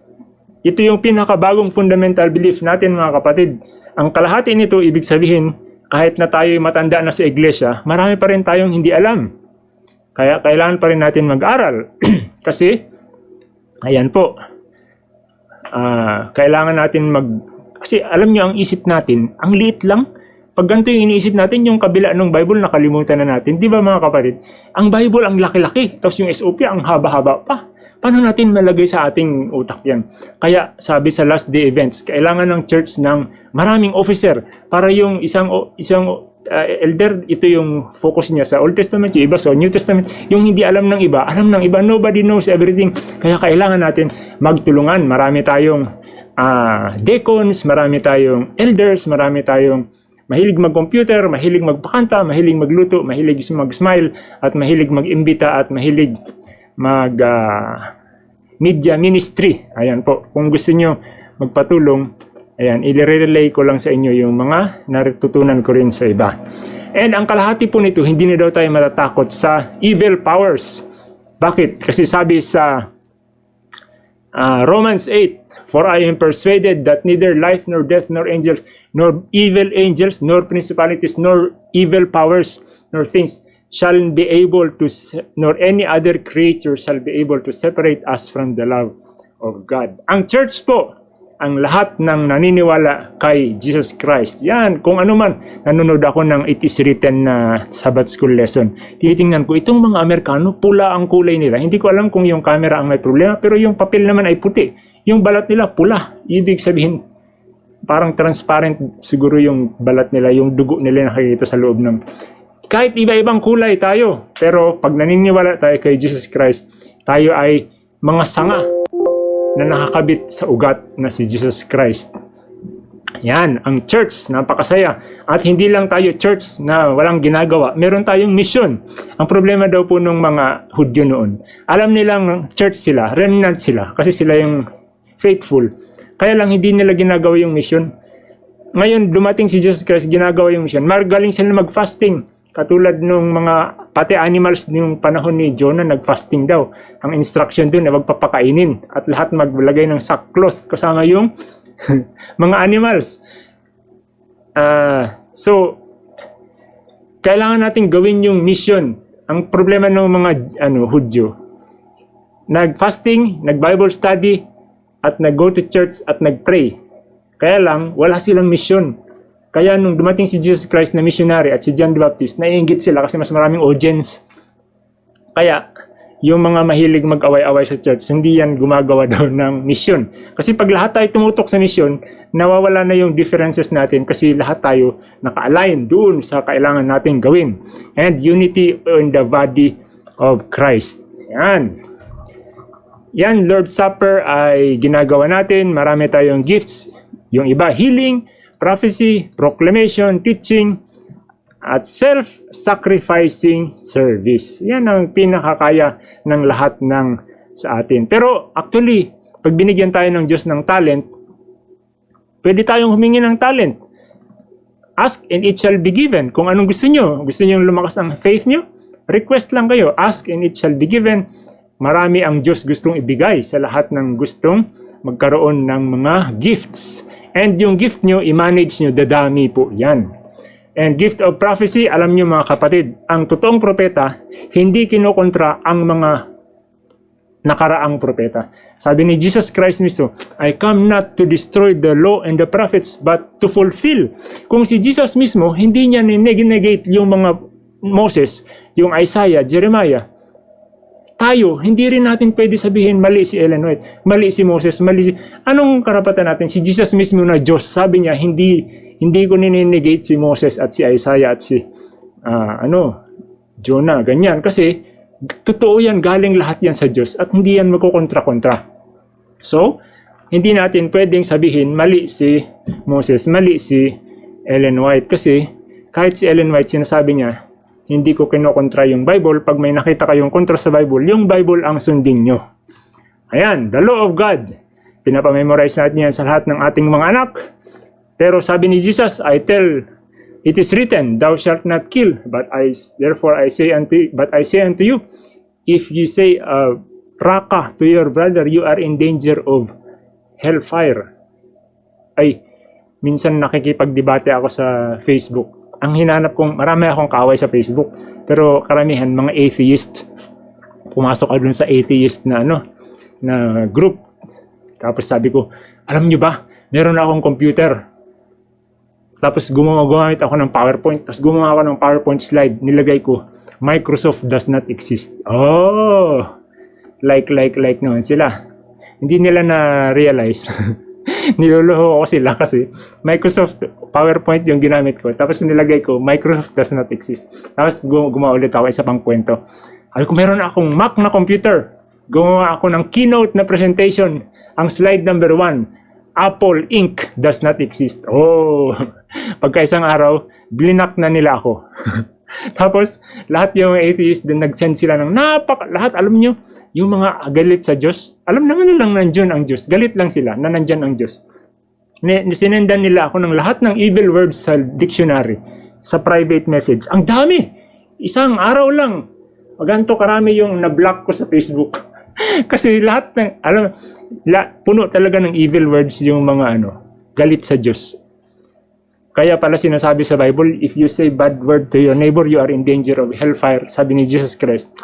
Ito yung pinakabagong fundamental belief natin mga kapatid. Ang kalahati nito, ibig sabihin, kahit na tayo matanda na sa iglesia, marami pa rin tayong hindi alam. Kaya kailangan pa rin natin mag-aral. Kasi, ayan po, ah, kailangan natin mag... Kasi alam nyo, ang isip natin, ang liit lang. Pag ganito yung iniisip natin, yung kabila ng Bible, nakalimutan na natin. Di ba mga kapatid? Ang Bible, ang laki-laki. Tapos yung SOP, ang haba-haba pa. Paano natin malagay sa ating utak yan? Kaya sabi sa last day events, kailangan ng church ng maraming officer para yung isang isang uh, elder, ito yung focus niya sa Old Testament, yung iba sa New Testament. Yung hindi alam ng iba, alam ng iba. Nobody knows everything. Kaya kailangan natin magtulungan. Marami tayong ah, deacons, marami tayong elders, marami tayong mahilig mag-computer, mahilig magpakanta, mahilig magluto, mahilig mag-smile, at mahilig mag-imbita, at mahilig mag ah, media ministry. Ayan po. Kung gusto nyo magpatulong, ayan, i-relay ko lang sa inyo yung mga natutunan ko rin sa iba. And ang kalahati po nito, hindi na daw tayo matatakot sa evil powers. Bakit? Kasi sabi sa ah, Romans 8, For I am persuaded that neither life nor death nor angels nor evil angels nor principalities nor evil powers nor things shall be able to nor any other creature shall be able to separate us from the love of God. Ang church po, ang lahat ng naniniwala kay Jesus Christ. Yan, kung ano man, nanonood ako ng It Is Written na Sabbath School lesson. Titingnan ko, itong mga Amerikano, pula ang kulay nila. Hindi ko alam kung yung camera ang may problema, pero yung papel naman ay puti. Yung balat nila, pula. Ibig sabihin, parang transparent siguro yung balat nila, yung dugo nila nakikita sa loob ng kahit iba-ibang kulay tayo, pero pag naniniwala tayo kay Jesus Christ, tayo ay mga sanga na nakakabit sa ugat na si Jesus Christ. Yan, ang church, napakasaya. At hindi lang tayo church na walang ginagawa, meron tayong mission. Ang problema daw po ng mga Hudyo noon, alam nilang church sila, remnant sila, kasi sila yung faithful. Kaya lang hindi nila ginagawa yung mission. Ngayon, dumating si Jesus Christ, ginagawa yung mission. Magaling sila mag-fasting. Katulad nung mga pati animals yung panahon ni Jonah nag-fasting daw. Ang instruction doon ay magpapakainin at lahat maglagay ng sackcloth kasama yung mga animals. Ah, so kailangan natin gawin yung mission. Ang problema ng mga ano Hudyo, nag-fasting, nag-Bible study at nag-go to church at nag-pray. Kaya lang wala silang mission. Kaya nung dumating si Jesus Christ na missionary at si John the Baptist, naiingit sila kasi mas maraming audience. Kaya, yung mga mahilig mag-away-away sa church, hindi yan gumagawa daw ng mission. Kasi pag lahat tayo tumutok sa mission, nawawala na yung differences natin kasi lahat tayo naka-align doon sa kailangan natin gawin. And unity in the body of Christ. Yan. Yan, Lord's Supper ay ginagawa natin. Marami tayong gifts. Yung iba, healing, prophecy, proclamation, teaching, at self-sacrificing service. Yan ang pinakakaya ng lahat ng sa atin. Pero actually, pag binigyan tayo ng Diyos ng talent, pwede tayong humingi ng talent. Ask and it shall be given. Kung anong gusto nyo, gusto nyo lumakas ang faith nyo, request lang kayo. Ask and it shall be given. Marami ang Diyos gustong ibigay sa lahat ng gustong magkaroon ng mga gifts. And yung gift nyo, i-manage nyo, dadami po yan. And gift of prophecy, alam nyo mga kapatid, ang totoong propeta, hindi kinokontra ang mga nakaraang propeta. Sabi ni Jesus Christ mismo, I come not to destroy the law and the prophets, but to fulfill. Kung si Jesus mismo, hindi niya negate yung mga Moses, yung Isaiah, Jeremiah, tayo, hindi rin natin pwede sabihin mali si Ellen White, mali si Moses, mali si... Anong karapatan natin? Si Jesus mismo na Diyos, sabi niya, hindi hindi ko ninegate si Moses at si Isaiah at si ah, ano, Jonah, ganyan. Kasi, totoo yan, galing lahat yan sa Diyos at hindi yan magkukontra-kontra. So, hindi natin pwedeng sabihin mali si Moses, mali si Ellen White kasi kahit si Ellen White sinasabi niya, hindi ko kinokontra yung Bible. Pag may nakita kayong kontra sa Bible, yung Bible ang sundin nyo. Ayan, the law of God. Pinapamemorize natin yan sa lahat ng ating mga anak. Pero sabi ni Jesus, I tell, it is written, thou shalt not kill. But I, therefore I say unto, but I say unto you, if you say uh, raka to your brother, you are in danger of hellfire. Ay, minsan nakikipagdebate ako sa Facebook. Ang hinanap kong, marami akong kaway sa Facebook. Pero karamihan, mga atheist. Pumasok ako dun sa atheist na ano, na group. Tapos sabi ko, alam nyo ba, meron akong computer. Tapos gumawa, gumamit ako ng PowerPoint. Tapos gumawa ako ng PowerPoint slide. Nilagay ko, Microsoft does not exist. Oh! Like, like, like naman sila. Hindi nila na-realize. Niloloho ko sila kasi Microsoft PowerPoint yung ginamit ko. Tapos nilagay ko, Microsoft does not exist. Tapos gu- gumawa ulit ako isa pang kwento. Sabi ko, meron akong Mac na computer. Gumawa ako ng keynote na presentation. Ang slide number one, Apple Inc. does not exist. Oh, pagka isang araw, blinak na nila ako. Tapos, lahat yung atheist din nag-send sila ng napak, lahat alam nyo, yung mga galit sa Diyos, alam naman nilang nandyan ang Diyos. Galit lang sila na nandyan ang Diyos. Sinendan nila ako ng lahat ng evil words sa dictionary, sa private message. Ang dami! Isang araw lang. Maganto karami yung na-block ko sa Facebook. Kasi lahat ng, alam, la, puno talaga ng evil words yung mga ano, galit sa Diyos. Kaya pala sinasabi sa Bible, if you say bad word to your neighbor, you are in danger of hellfire. Sabi ni Jesus Christ.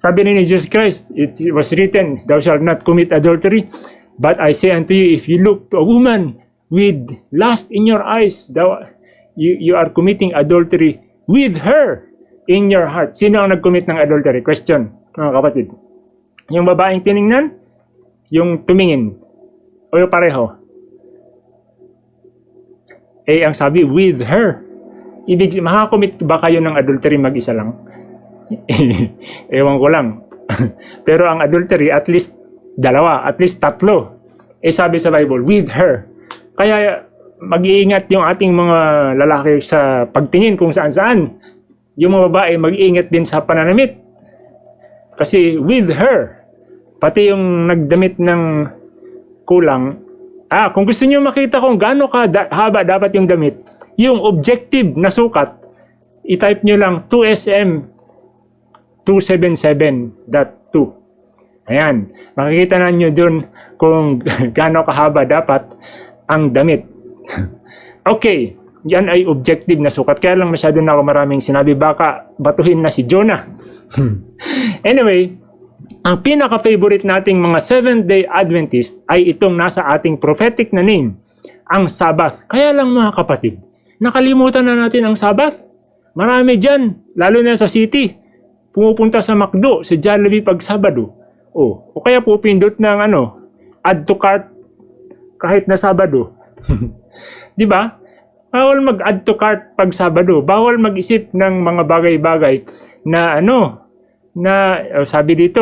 Sabi ni Jesus Christ, it was written, thou shalt not commit adultery. But I say unto you, if you look to a woman with lust in your eyes, thou, you, you are committing adultery with her in your heart. Sino ang nag-commit ng adultery? Question, mga kapatid. Yung babaeng tiningnan, yung tumingin, o yung pareho. Eh, ang sabi, with her. Ibig, makakomit ba kayo ng adultery mag-isa lang? Ewan ko lang. Pero ang adultery, at least dalawa, at least tatlo. Eh sabi sa Bible, with her. Kaya mag-iingat yung ating mga lalaki sa pagtingin kung saan-saan. Yung mga babae, mag-iingat din sa pananamit. Kasi with her, pati yung nagdamit ng kulang, ah, kung gusto niyo makita kung gaano ka da- haba dapat yung damit, yung objective na sukat, i-type nyo lang 2SM 277.2. Ayan, makikita na nyo dun kung gaano kahaba dapat ang damit. okay, yan ay objective na sukat. Kaya lang masyado na ako maraming sinabi, baka batuhin na si Jonah. anyway, ang pinaka-favorite nating mga Seventh-day Adventist ay itong nasa ating prophetic na name, ang Sabbath. Kaya lang mga kapatid, nakalimutan na natin ang Sabbath. Marami dyan, lalo na sa city. Pumupunta sa McDo, sa Jollibee pag Sabado. O, o kaya pupindot ng ano, add to cart kahit na Sabado. Di ba? Bawal mag-add to cart pag Sabado. Bawal mag-isip ng mga bagay-bagay na ano, na uh, sabi dito,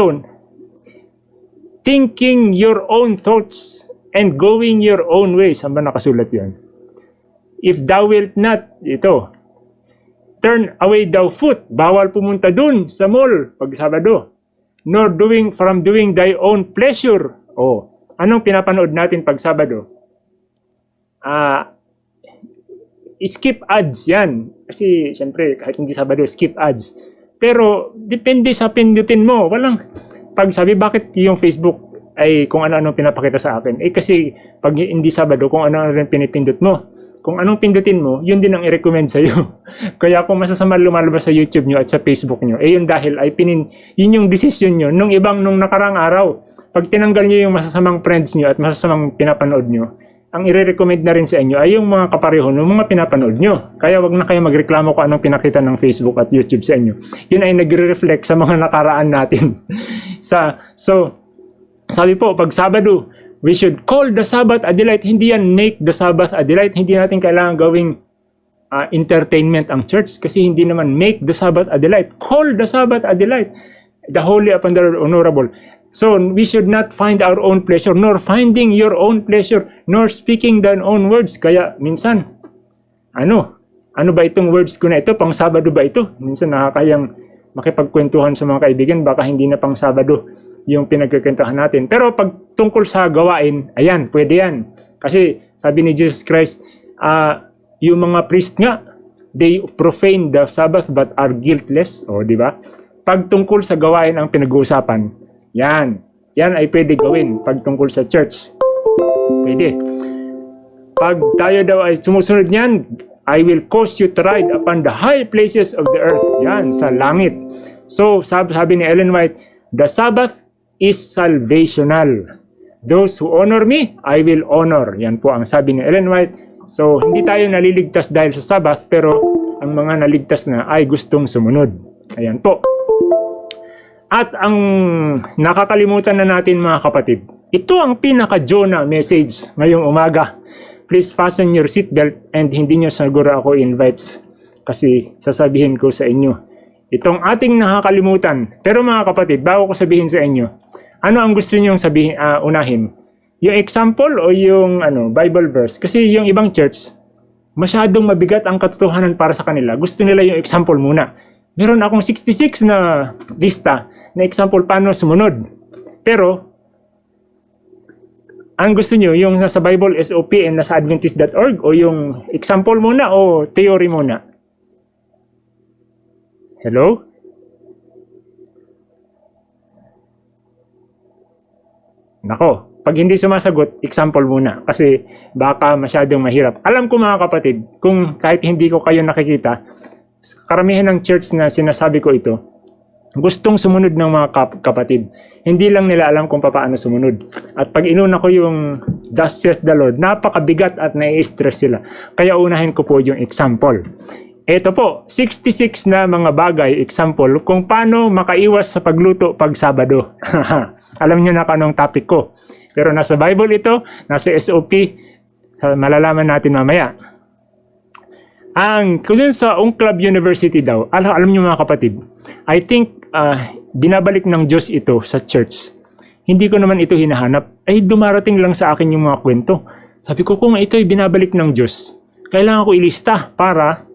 thinking your own thoughts and going your own way. Saan ba nakasulat yan? If thou wilt not, ito, turn away thou foot. Bawal pumunta dun sa mall pag Sabado. Nor doing from doing thy own pleasure. Oh, anong pinapanood natin pag Sabado? Ah, skip ads yan. Kasi, siyempre, kahit hindi Sabado, skip ads. Pero, depende sa pindutin mo. Walang, pag sabi, bakit yung Facebook, ay kung ano-ano pinapakita sa akin. Eh kasi pag hindi Sabado, kung ano-ano rin pinipindot mo. Kung anong pindutin mo, yun din ang i-recommend sa'yo. Kaya kung masasama lumalabas sa YouTube nyo at sa Facebook nyo, eh yun dahil ay pinin, yun yung decision nyo nung ibang nung nakarang araw. Pag tinanggal nyo yung masasamang friends nyo at masasamang pinapanood nyo, ang i-recommend na rin sa inyo ay yung mga kapareho ng mga pinapanood nyo. Kaya wag na kayo magreklamo kung anong pinakita ng Facebook at YouTube sa inyo. Yun ay nagre-reflect sa mga nakaraan natin. sa So, sabi po, pag Sabado, we should call the Sabbath a delight. Hindi yan make the Sabbath a delight. Hindi natin kailangan gawing ah, entertainment ang church kasi hindi naman make the Sabbath a delight. Call the Sabbath a delight. The holy upon the honorable. So we should not find our own pleasure, nor finding your own pleasure, nor speaking thine own words. Kaya minsan, ano? Ano ba itong words ko na ito? Pang Sabado ba ito? Minsan nakakayang makipagkwentuhan sa mga kaibigan, baka hindi na pang Sabado yung pinagkikwentuhan natin. Pero pag tungkol sa gawain, ayan, pwede yan. Kasi sabi ni Jesus Christ, ah, yung mga priest nga, they profane the Sabbath but are guiltless. O, di ba? Pag tungkol sa gawain ang pinag-uusapan, yan. Yan ay pwede gawin pag tungkol sa church. Pwede. Pag tayo daw ay sumusunod niyan, I will cause you to ride upon the high places of the earth. Yan, sa langit. So, sabi, sabi ni Ellen White, the Sabbath is salvational. Those who honor me, I will honor. Yan po ang sabi ni Ellen White. So, hindi tayo naliligtas dahil sa Sabbath, pero ang mga naligtas na ay gustong sumunod. Ayan po. At ang nakakalimutan na natin mga kapatid, ito ang pinaka-Jonah message ngayong umaga. Please fasten your seatbelt and hindi nyo siguro ako invites kasi sasabihin ko sa inyo. Itong ating nakakalimutan. Pero mga kapatid, bago ko sabihin sa inyo, ano ang gusto nyong sabihin, ah, unahin? Yung example o yung ano, Bible verse? Kasi yung ibang church, masyadong mabigat ang katotohanan para sa kanila. Gusto nila yung example muna. Meron akong 66 na lista na example paano sumunod. Pero, ang gusto nyo, yung nasa Bible SOP and nasa Adventist.org o yung example muna o theory muna? Hello? Nako, pag hindi sumasagot, example muna. Kasi baka masyadong mahirap. Alam ko mga kapatid, kung kahit hindi ko kayo nakikita, karamihan ng church na sinasabi ko ito, gustong sumunod ng mga kap- kapatid. Hindi lang nila alam kung paano sumunod. At pag inuna ko yung Thus saith the Lord, napakabigat at nai-stress sila. Kaya unahin ko po yung example. Ito po, 66 na mga bagay, example, kung paano makaiwas sa pagluto pag Sabado. alam niyo na kung anong topic ko. Pero nasa Bible ito, nasa SOP, malalaman natin mamaya. Ang kung sa Unclub University daw, alam, alam niyo mga kapatid, I think ah, binabalik ng Diyos ito sa church. Hindi ko naman ito hinahanap. Ay dumarating lang sa akin yung mga kwento. Sabi ko kung ito ay binabalik ng Diyos, kailangan ko ilista para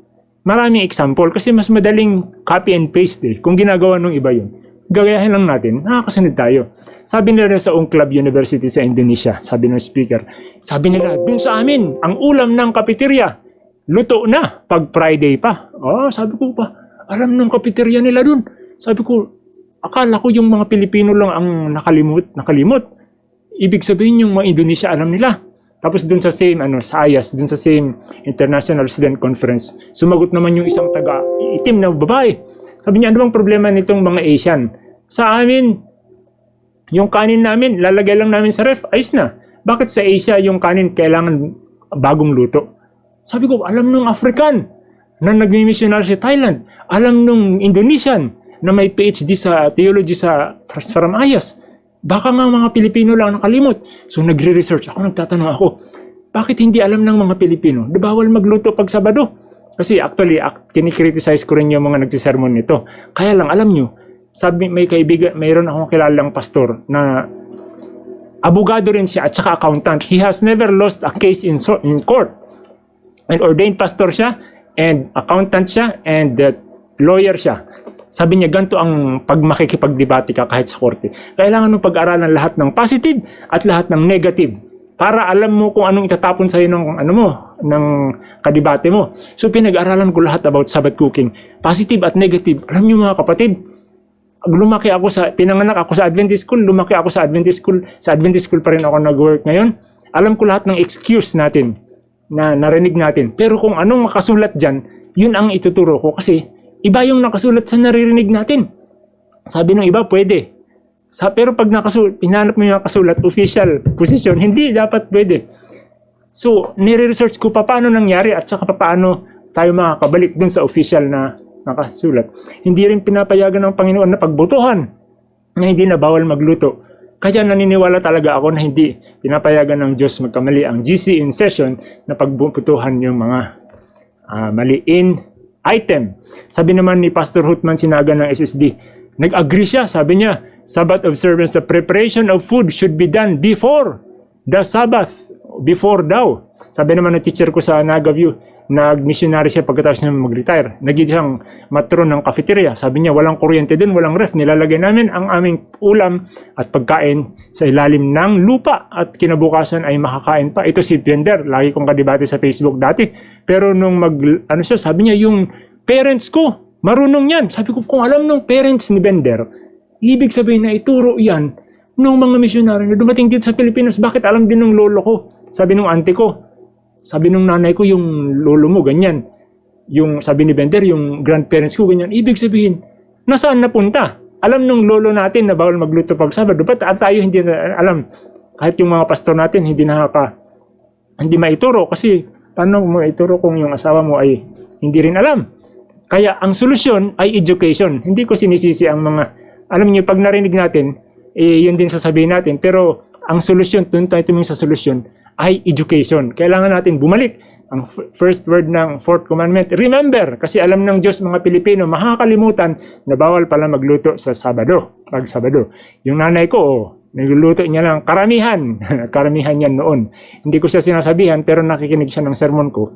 maraming example kasi mas madaling copy and paste eh. Kung ginagawa ng iba yun, gagayahin lang natin, nakakasunod tayo. Sabi nila sa Unclub University sa Indonesia, sabi ng speaker, sabi nila, dun sa amin, ang ulam ng kapiterya, luto na pag Friday pa. Oh, sabi ko pa, alam ng kapiterya nila dun. Sabi ko, akala ko yung mga Pilipino lang ang nakalimot, nakalimot. Ibig sabihin yung mga Indonesia alam nila. Tapos dun sa same, ano, sa IAS, dun sa same International Student Conference, sumagot naman yung isang taga itim na babae. Sabi niya, ano bang problema nitong mga Asian? Sa amin, yung kanin namin, lalagay lang namin sa ref, ayos na. Bakit sa Asia yung kanin kailangan bagong luto? Sabi ko, alam nung African na nagmi-missionary sa Thailand. Alam nung Indonesian na may PhD sa theology sa from IAS. Baka nga mga Pilipino lang nakalimot. So nagre-research ako, nagtatanong ako, bakit hindi alam ng mga Pilipino na bawal magluto pag Sabado? Kasi actually, ak- kinikriticize ko rin yung mga nagsisermon nito. Kaya lang, alam nyo, sabi, may kaibigan, mayroon akong kilalang pastor na abogado rin siya at saka accountant. He has never lost a case in, so, in court. And ordained pastor siya, and accountant siya, and uh, lawyer siya. Sabi niya, ganito ang pag makikipagdebate ka kahit sa korte. Kailangan mo pag-aralan lahat ng positive at lahat ng negative para alam mo kung anong itatapon sa'yo ng, ano mo, ng kadebate mo. So pinag-aralan ko lahat about Sabbath cooking. Positive at negative. Alam niyo mga kapatid, lumaki ako sa, pinanganak ako sa Adventist school, lumaki ako sa Adventist school, sa Adventist school pa rin ako nag-work ngayon. Alam ko lahat ng excuse natin na narinig natin. Pero kung anong makasulat dyan, yun ang ituturo ko kasi iba yung nakasulat sa naririnig natin. Sabi ng iba, pwede. Sa, pero pag nakasulat, pinanap mo yung nakasulat, official position, hindi dapat pwede. So, nire-research ko pa paano nangyari at saka pa paano tayo makakabalik dun sa official na nakasulat. Hindi rin pinapayagan ng Panginoon na pagbotohan na hindi na bawal magluto. Kaya naniniwala talaga ako na hindi pinapayagan ng Diyos magkamali ang GC in session na pagbutuhan yung mga ah, maliin item. Sabi naman ni Pastor Hutman Sinaga ng SSD, nag-agree siya, sabi niya, Sabbath observance, the preparation of food should be done before the Sabbath, before daw. Sabi naman ng teacher ko sa Nagaview, nag-missionary siya pagkatapos niya mag-retire. Naging siyang matron ng cafeteria. Sabi niya, walang kuryente din, walang ref. Nilalagay namin ang aming ulam at pagkain sa ilalim ng lupa at kinabukasan ay makakain pa. Ito si Pender, lagi kong kadibate sa Facebook dati. Pero nung mag, ano siya, sabi niya, yung parents ko, marunong yan. Sabi ko, kung alam nung parents ni Bender, ibig sabihin na ituro yan nung mga misyonaryo na dumating dito sa Pilipinas, bakit alam din ng lolo ko? Sabi nung auntie ko, sabi nung nanay ko, yung lolo mo, ganyan. Yung sabi ni Bender, yung grandparents ko, ganyan. Ibig sabihin, nasaan napunta? Alam nung lolo natin na bawal magluto pag Sabado. Ba't tayo hindi na alam? Kahit yung mga pastor natin, hindi nakaka, hindi maituro. Kasi, paano mo ituro kung yung asawa mo ay hindi rin alam? Kaya, ang solusyon ay education. Hindi ko sinisisi ang mga, alam niyo, pag narinig natin, eh, yun din sasabihin natin. Pero, ang solusyon, doon tayo tumingin sa solusyon, ay education. Kailangan natin bumalik ang first word ng fourth commandment. Remember, kasi alam ng Diyos mga Pilipino, makakalimutan na bawal pala magluto sa Sabado, pag Sabado. Yung nanay ko, oh, nagluluto niya ng karamihan. karamihan yan noon. Hindi ko siya sinasabihan, pero nakikinig siya ng sermon ko.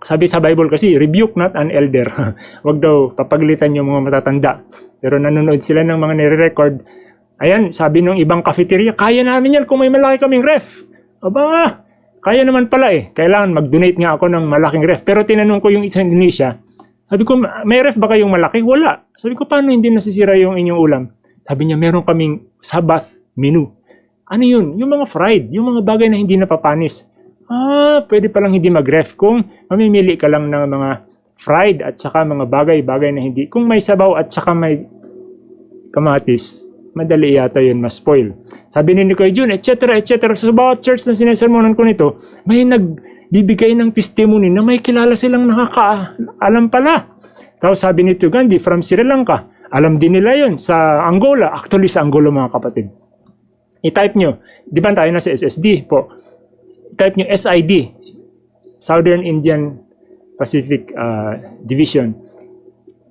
Sabi sa Bible kasi, rebuke not an elder. Huwag daw papaglitan yung mga matatanda. Pero nanonood sila ng mga nire-record. Ayan, sabi ng ibang cafeteria, kaya namin yan kung may malaki kaming ref. Aba, kaya naman pala eh. Kailangan mag-donate nga ako ng malaking ref. Pero tinanong ko yung isang Indonesia, sabi ko, may ref ba kayong malaki? Wala. Sabi ko, paano hindi nasisira yung inyong ulam? Sabi niya, meron kaming Sabbath menu. Ano yun? Yung mga fried, yung mga bagay na hindi napapanis. Ah, pwede palang hindi mag-ref kung mamimili ka lang ng mga fried at saka mga bagay-bagay na hindi. Kung may sabaw at saka may kamatis, madali yata yun ma-spoil. Sabi ni Nicoy Jun, etc. etc. So, bawat church na sinesermonan ko nito, may nagbibigay ng testimony na may kilala silang nakakaalam pala. Tapos sabi ni Gandhi, from Sri Lanka, alam din nila yun sa Angola. Actually, sa Angola mga kapatid. I-type nyo, di ba tayo na sa SSD po? type nyo SID, Southern Indian Pacific uh, Division.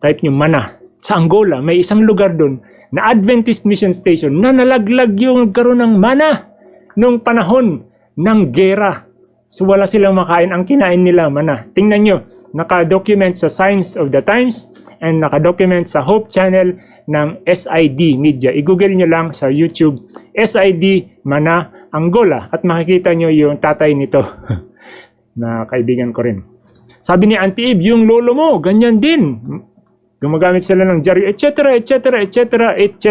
Type nyo mana. Sa Angola, may isang lugar doon na Adventist Mission Station na nalaglag yung nagkaroon ng mana nung panahon ng gera. So wala silang makain. Ang kinain nila, mana. Tingnan nyo, naka-document sa Signs of the Times and naka-document sa Hope Channel ng SID Media. I-google nyo lang sa YouTube, SID Mana Angola at makikita nyo yung tatay nito na kaibigan ko rin. Sabi ni Auntie Eve, yung lolo mo, ganyan din. Gumagamit sila ng jari, etc., etc., etc., etc.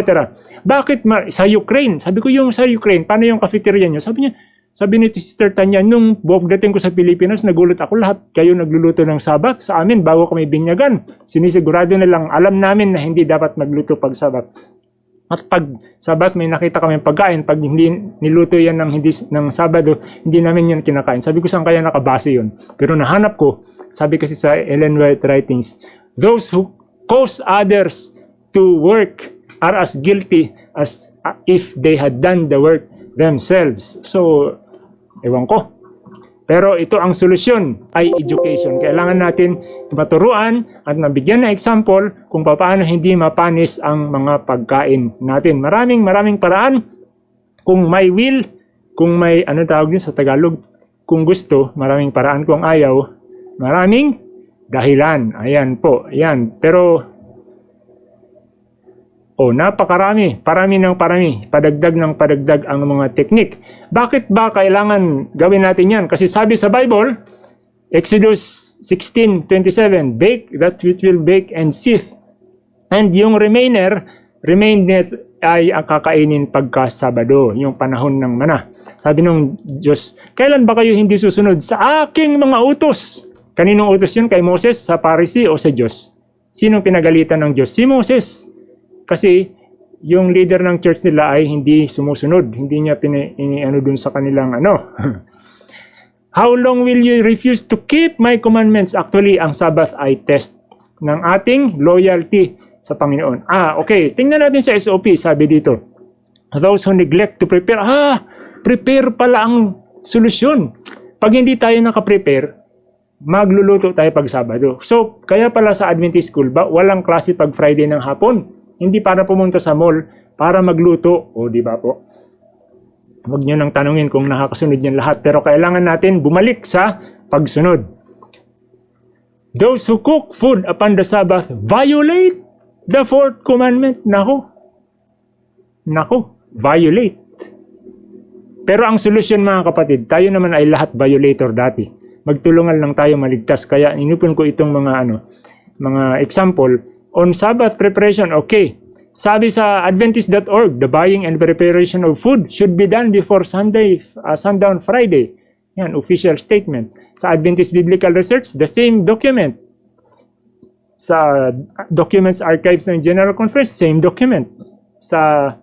Bakit ma- sa Ukraine? Sabi ko yung sa Ukraine, paano yung cafeteria nyo? Sabi niya, sabi ni Sister Tanya, nung dating ko sa Pilipinas, nagulat ako lahat kayo nagluluto ng sabat sa amin bago kami binyagan. Sinisigurado nilang alam namin na hindi dapat magluto pag sabat. At pag sabat may nakita kami pagkain, pag hindi niluto yan ng, hindi, ng Sabado, hindi namin yan kinakain. Sabi ko saan kaya nakabase yun. Pero nahanap ko, sabi kasi sa Ellen White Writings, those who cause others to work are as guilty as if they had done the work themselves. So, ewan ko. Pero ito ang solusyon ay education. Kailangan natin maturuan at mabigyan ng example kung paano hindi mapanis ang mga pagkain natin. Maraming maraming paraan. Kung may will, kung may ano tawag yun sa Tagalog, kung gusto, maraming paraan. Kung ayaw, maraming dahilan. Ayan po, ayan. Pero Oh, napakarami, parami ng parami, padagdag ng padagdag ang mga teknik. Bakit ba kailangan gawin natin yan? Kasi sabi sa Bible, Exodus 16:27, bake that which will bake and sift And yung remainder, remainder ay ang kakainin pagka Sabado, yung panahon ng mana. Sabi nung Diyos, kailan ba kayo hindi susunod sa aking mga utos? Kaninong utos yun? Kay Moses, sa Parisi o sa Diyos? Sinong pinagalitan ng Diyos? Si Moses. Kasi yung leader ng church nila ay hindi sumusunod. Hindi niya pini, ini, ano dun sa kanilang ano. How long will you refuse to keep my commandments? Actually, ang Sabbath ay test ng ating loyalty sa Panginoon. Ah, okay. Tingnan natin sa SOP, sabi dito. Those who neglect to prepare. Ah, prepare pala ang solusyon. Pag hindi tayo nakaprepare, magluluto tayo pag Sabado. So, kaya pala sa Adventist school, ba, walang klase pag Friday ng hapon. Hindi para pumunta sa mall, para magluto. O, di ba po? Huwag nyo nang tanungin kung nakakasunod yan lahat. Pero kailangan natin bumalik sa pagsunod. Those who cook food upon the Sabbath violate the fourth commandment. Nako. Nako. Violate. Pero ang solusyon mga kapatid, tayo naman ay lahat violator dati. Magtulungan lang tayo maligtas. Kaya inupon ko itong mga ano, mga example. On Sabbath preparation, okay. Sabi sa Adventist.org, the buying and preparation of food should be done before Sunday, uh, sundown Friday. Yan, official statement. Sa Adventist Biblical Research, the same document. Sa Documents Archives ng General Conference, same document. Sa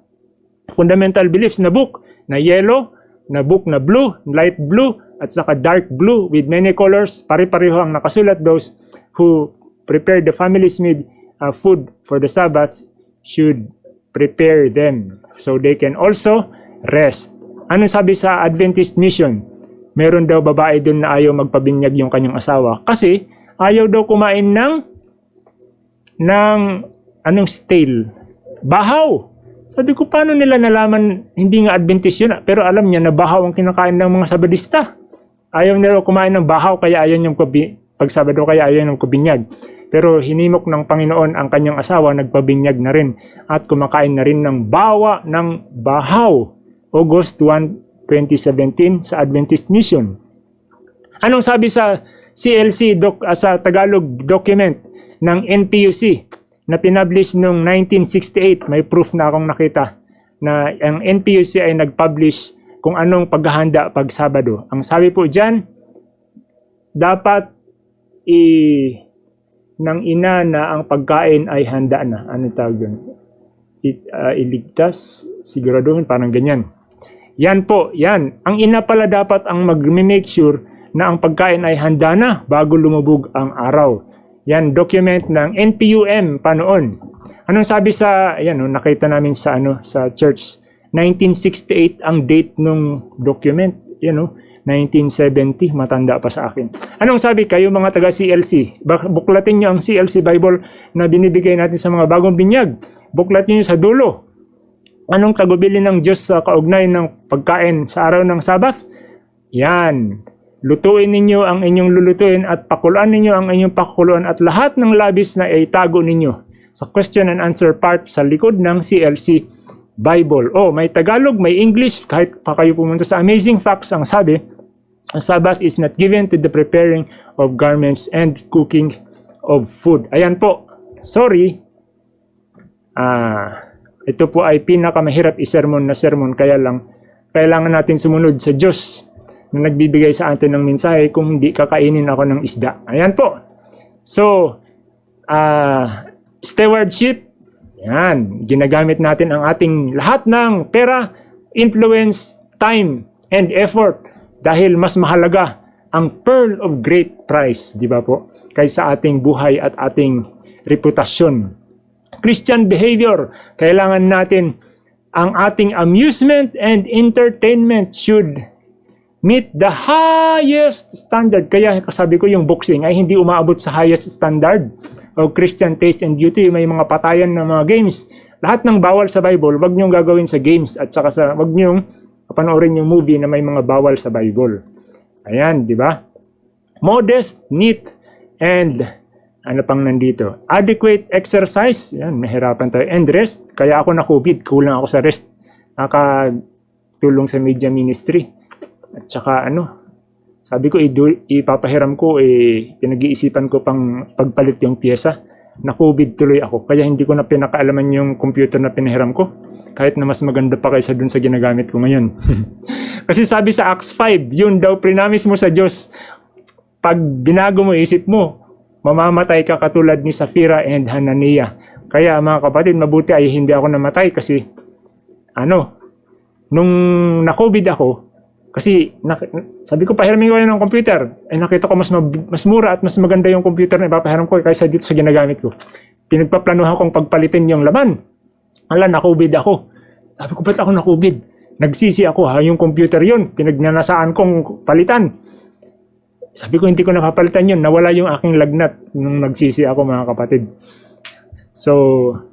Fundamental Beliefs na book, na yellow, na book na blue, light blue, at saka dark blue with many colors, pare-pareho ang nakasulat those who prepare the family's meal uh, food for the Sabbath should prepare them so they can also rest. Ano sabi sa Adventist Mission? Meron daw babae doon na ayaw magpabinyag yung kanyang asawa kasi ayaw daw kumain ng ng anong stale. Bahaw. Sabi ko, paano nila nalaman hindi nga Adventist yun, pero alam niya na bahaw ang kinakain ng mga Sabadista. Ayaw nila kumain ng bahaw kaya ayaw niyang pabi- pag Sabado kaya ayaw niyang kubinyag. Pero hinimok ng Panginoon ang kanyang asawa, nagpabinyag na rin at kumakain na rin ng bawa ng bahaw. August 1, 2017 sa Adventist Mission. Anong sabi sa CLC doc, ah, sa Tagalog document ng NPUC na pinablish noong 1968? May proof na akong nakita na ang NPUC ay nag-publish kung anong paghahanda pag Sabado. Ang sabi po dyan, dapat i ng ina na ang pagkain ay handa na. Ano tawag doon? It, ah, iligtas, siguraduhin, parang ganyan. Yan po, yan. Ang ina pala dapat ang mag-make sure na ang pagkain ay handa na bago lumubog ang araw. Yan, document ng NPUM pa noon. Anong sabi sa, yan, no, nakita namin sa, ano, sa church, 1968 ang date ng document. Yan, no, 1970, matanda pa sa akin. Anong sabi kayo mga taga CLC? Buklatin nyo ang CLC Bible na binibigay natin sa mga bagong binyag. Buklatin nyo sa dulo. Anong tagubili ng Diyos sa kaugnay ng pagkain sa araw ng Sabath? Yan. Lutuin ninyo ang inyong lulutuin at pakuluan ninyo ang inyong pakuluan at lahat ng labis na itago ninyo sa question and answer part sa likod ng CLC Bible. Oh, may Tagalog, may English, kahit pa kayo pumunta sa Amazing Facts, ang sabi, ang Sabbath is not given to the preparing of garments and cooking of food. Ayan po. Sorry. Ah, ito po ay pinakamahirap isermon na sermon kaya lang kailangan natin sumunod sa Diyos na nagbibigay sa atin ng mensahe kung hindi kakainin ako ng isda. Ayan po. So, ah, stewardship, yan, ginagamit natin ang ating lahat ng pera, influence, time, and effort dahil mas mahalaga ang pearl of great price, di ba po, kaysa ating buhay at ating reputasyon. Christian behavior, kailangan natin ang ating amusement and entertainment should meet the highest standard. Kaya kasabi ko yung boxing ay hindi umaabot sa highest standard of Christian taste and beauty. May mga patayan ng mga games. Lahat ng bawal sa Bible, wag niyong gagawin sa games at saka sa wag niyong panoorin yung movie na may mga bawal sa Bible. Ayan, di ba? Modest, neat, and ano pang nandito? Adequate exercise. Yan, mahirapan tayo. And rest. Kaya ako na COVID. Kulang ako sa rest. Nakatulong sa media ministry. At saka ano, sabi ko, ipapahiram ko, eh, pinag-iisipan ko pang pagpalit yung pyesa. na-COVID tuloy ako. Kaya hindi ko na pinakaalaman yung computer na pinahiram ko. Kahit na mas maganda pa kaysa dun sa ginagamit ko ngayon. Kasi sabi sa Acts 5, yun daw prinamis mo sa Diyos. Pag binago mo isip mo, mamamatay ka katulad ni Safira and Hananiah. Kaya mga kapatid, mabuti ay hindi ako namatay kasi ano, nung na-COVID ako, kasi na, sabi ko pahiramin ko ng computer. Eh nakita ko mas mas mura at mas maganda yung computer na ipapahiram ko kaysa dito sa ginagamit ko. Pinagpaplanuhan kong pagpalitin yung laman. Ala, na-COVID ako. Sabi ko, ba't ako na-COVID? Nagsisi ako ha, yung computer yun. Pinagnanasaan kong palitan. Sabi ko, hindi ko napapalitan yun. Nawala yung aking lagnat nung nagsisi ako mga kapatid. So,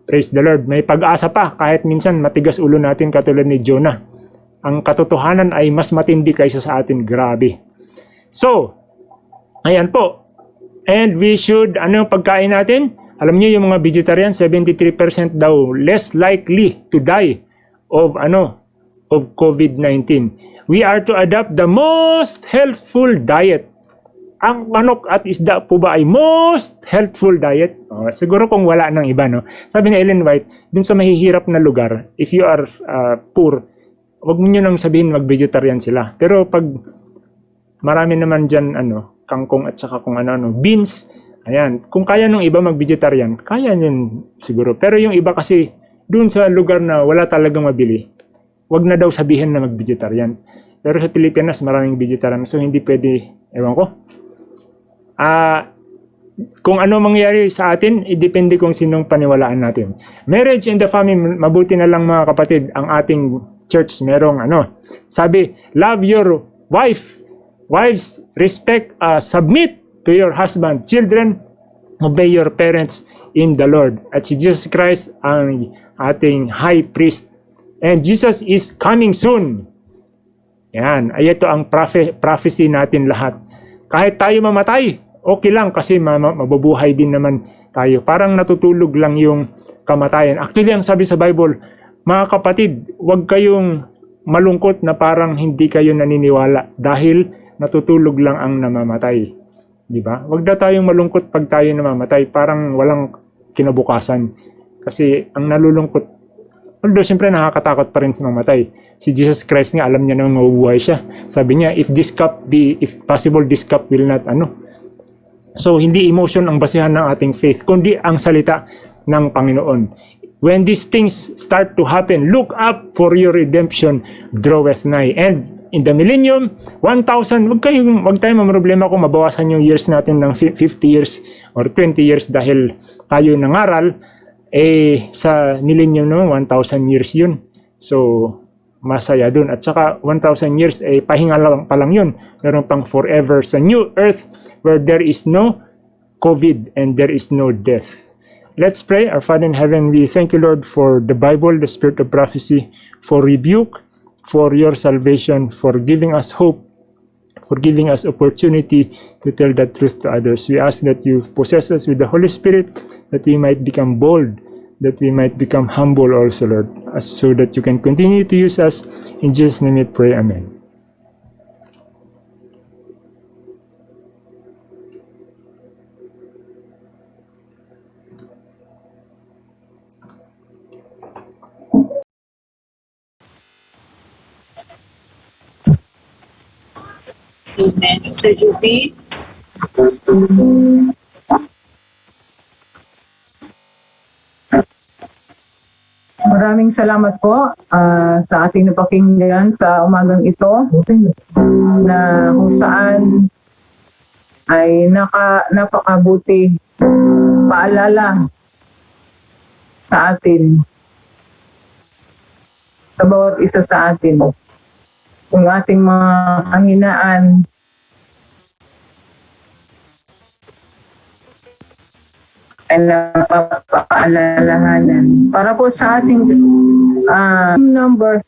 praise the Lord. May pag-asa pa kahit minsan matigas ulo natin katulad ni Jonah. Ang katotohanan ay mas matindi kaysa sa atin. Grabe. So, ayan po. And we should, ano yung pagkain natin? Alam niyo yung mga vegetarian, 73% daw less likely to die of ano of COVID-19. We are to adopt the most healthful diet. Ang manok at isda po ba ay most healthful diet? Oh, siguro kung wala ng iba, no? Sabi ni Ellen White, dun sa mahihirap na lugar, if you are uh, poor, wag nyo nang sabihin mag-vegetarian sila. Pero pag marami naman dyan, ano, kangkong at saka kung ano-ano, beans, ayan. Kung kaya nung iba mag-vegetarian, kaya yun siguro. Pero yung iba kasi, dun sa lugar na wala talagang mabili, wag na daw sabihin na mag-vegetarian. Pero sa Pilipinas, maraming vegetarian. So, hindi pwede, ewan ko. Ah, kung ano mangyari sa atin, idepende kung sinong paniwalaan natin. Marriage and the family, mabuti na lang mga kapatid, ang ating church merong ano. Sabi, love your wife. Wives, respect, uh, submit to your husband. Children, obey your parents in the Lord. At si Jesus Christ ang ating high priest. And Jesus is coming soon. Yan, ay ito ang prophe- prophecy natin lahat. Kahit tayo mamatay, okay lang kasi ma- ma- mabubuhay din naman tayo. Parang natutulog lang yung kamatayan. Actually, ang sabi sa Bible, mga kapatid, huwag kayong malungkot na parang hindi kayo naniniwala dahil natutulog lang ang namamatay. Di ba? Huwag na tayong malungkot pag tayo namamatay, parang walang kinabukasan. Kasi ang nalulungkot, although siyempre nakakatakot pa rin sa mamatay. Si Jesus Christ nga, alam niya na mabubuhay siya. Sabi niya, if this cup be, if possible, this cup will not, ano. So, hindi emotion ang basihan ng ating faith, kundi ang salita ng Panginoon. When these things start to happen, look up for your redemption draweth nigh. And in the millennium, 1,000, wag, kayong, wag tayong mamroblema kung mabawasan yung years natin ng 50 years or 20 years dahil tayo nangaral, eh sa millennium naman, 1,000 years yun. So, masaya dun. At saka 1,000 years, eh pahinga lang pa lang yun. Meron pang forever sa new earth where there is no COVID and there is no death. Let's pray. Our Father in heaven, we thank you, Lord, for the Bible, the spirit of prophecy, for rebuke, for your salvation, for giving us hope, for giving us opportunity to tell the truth to others. We ask that you possess us with the Holy Spirit, that we might become bold, that we might become humble also, Lord, so that you can continue to use us. In Jesus' name we pray. Amen. Amen. Sister Judy. Maraming salamat po ah, sa ating napakinggan sa umagang ito na kung saan ay naka, napakabuti paalala sa atin sa bawat isa sa atin kung ating mga kahinaan ay napapaalalahanan. Para po sa ating ah, number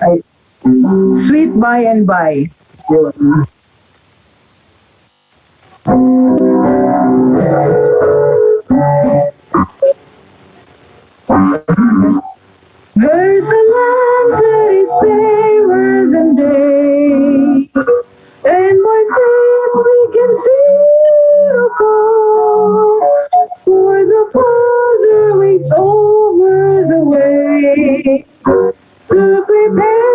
ay sweet by and by. There's a land that is fairer for the waits over the way to prepare.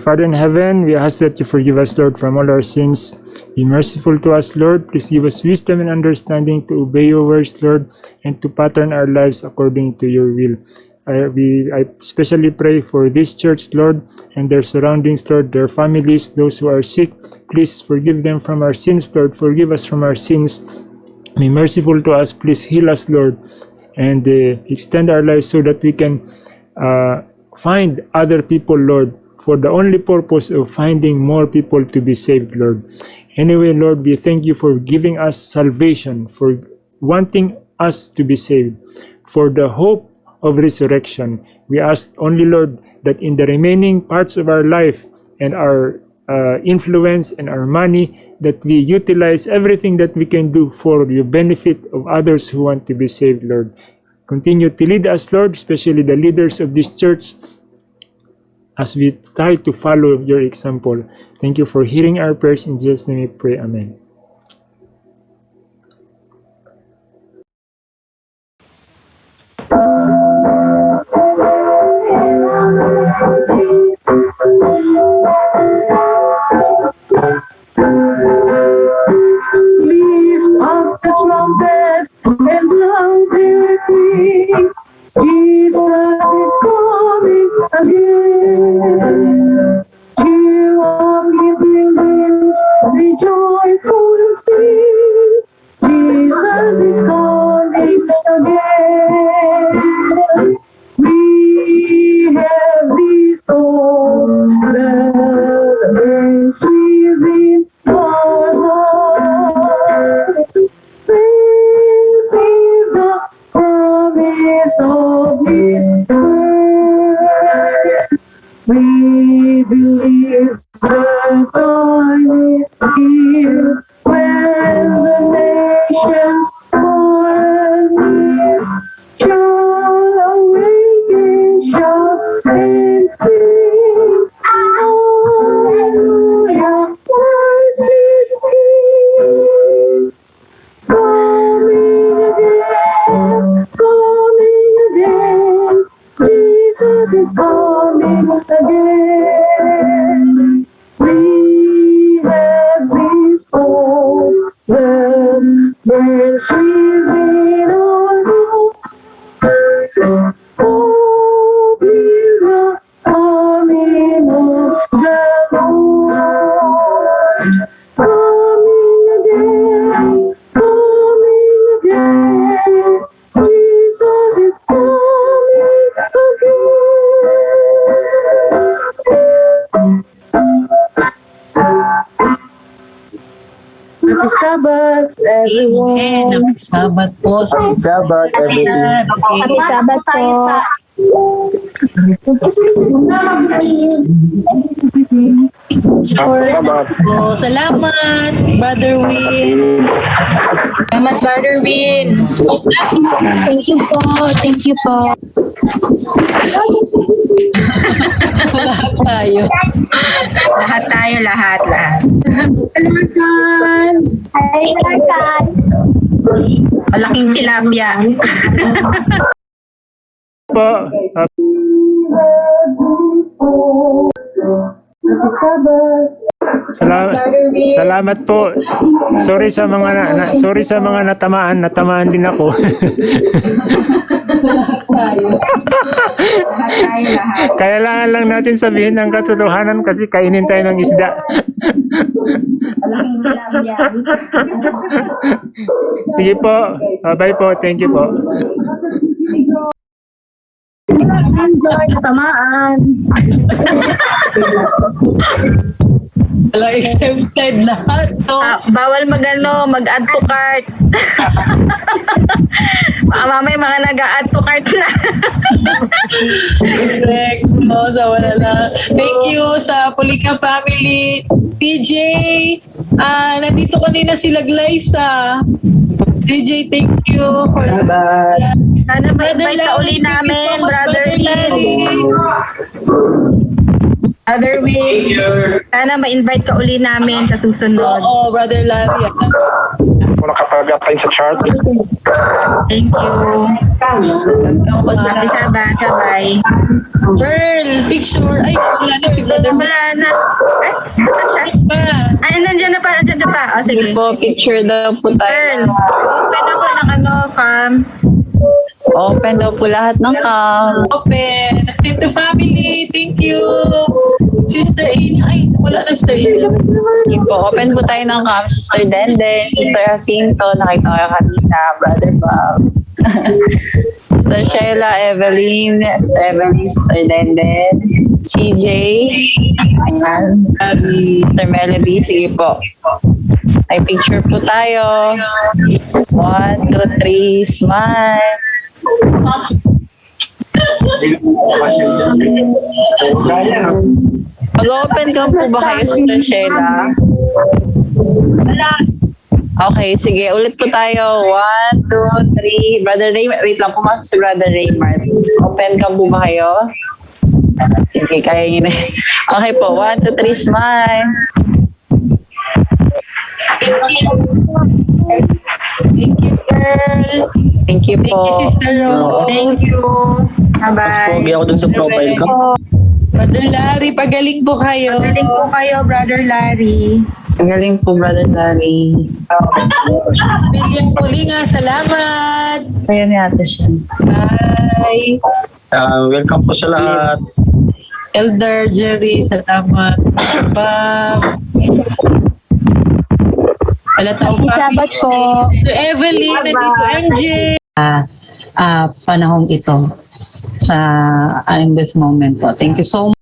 Father in heaven, we ask that you forgive us, Lord, from all our sins. Be merciful to us, Lord. Please give us wisdom and understanding to obey your words, Lord, and to pattern our lives according to your will. I, we, I especially pray for this church, Lord, and their surroundings, Lord, their families, those who are sick. Please forgive them from our sins, Lord. Forgive us from our sins. Be merciful to us. Please heal us, Lord, and uh, extend our lives so that we can uh, find other people, Lord, for the only purpose of finding more people to be saved, Lord. Anyway, Lord, we thank you for giving us salvation, for wanting us to be saved, for the hope of resurrection. We ask only, Lord, that in the remaining parts of our life and our uh, influence and our money, that we utilize everything that we can do for the benefit of others who want to be saved, Lord. Continue to lead us, Lord, especially the leaders of this church, as we try to follow your example. Thank you for hearing our prayers. In Jesus' name we pray. Amen. Sabbath po. Happy Sabbath, everyone. Happy Sabbath po. Sure. Po. Salamat, Brother Will. Salamat, Brother Win. Thank you po. Thank you po. Lahat tayo. Lahat tayo, lahat, lahat. Hi, Larkan. Malaking tilapia. Po, salamat, salamat po. Sorry sa mga na, na- sorry sa mga natamaan, natamaan din ako. Lahat tayo. Lahat tayo, lahat. Kailangan lang natin sabihin ang katotohanan kasi kainin tayo ng isda. Malaking tilapia. Sige po. Bye po. Thank you po. Enjoy, natamaan. Wala exempted lahat. No? Ah, bawal mag ano, mag-add to cart. Baka mamaya mga nag-add to cart na. Correct. No, sa wala lang. Thank you sa Pulika family. PJ, ah nandito kanina sila Glyza. PJ, thank you. For Salamat. Sana ma-invite ka uli namin, Brother Larry. Brother Win. Sana ma-invite ka uli namin sa susunod. Oo, Brother Larry. ah. Wala kapag tayo sa chart. Thank you. Happy sa Sabbath. Bye. Girl, picture. Ay, wala na si Brother Wala na. Ay, saan siya? Ay, nandiyan na pa, nandiyan na pa. O, sige. po, picture daw po Girl, tayo. open ako ng ano, cam. Open daw po lahat ng cam. Open. Sinto family, thank you. Sister Ina. Ay, wala na Sister Ina. Sige po, open po tayo ng cam. Sister Dende, Sister Jacinto, nakita ko kayo kanina, Brother Bob. Sister Sheila, Evelyn, Evelyn, Sister Dende, CJ, ayan, Sister Melody, sige po. Ay picture po tayo. One, two, three, smile. Mag-open ka po ba kayo, Sister Sheila? Okay, sige. Ulit po tayo. One, two, three. Brother Raymond. Wait lang, pumasok si Brother Raymond. Open ka po ba kayo? Sige, kaya yun eh. Okay po. One, two, three, smile. Thank you, girl. Thank you Thank po. you, Sister Rose. Thank you. Bye-bye. Pogi ako dun sa profile ko. Brother Larry, pagaling po kayo. Galing po kayo, Brother Larry. Ang galing po, Brother Larry. William Pulinga, salamat. Kaya ni ate siya. Bye. Ah, welcome po sa lahat. Elder Jerry, salamat. Bob. Wala tayong Sabat po. To Evelyn, nandito MJ. Ah, panahong ito sa uh, in this moment po. Thank you so much.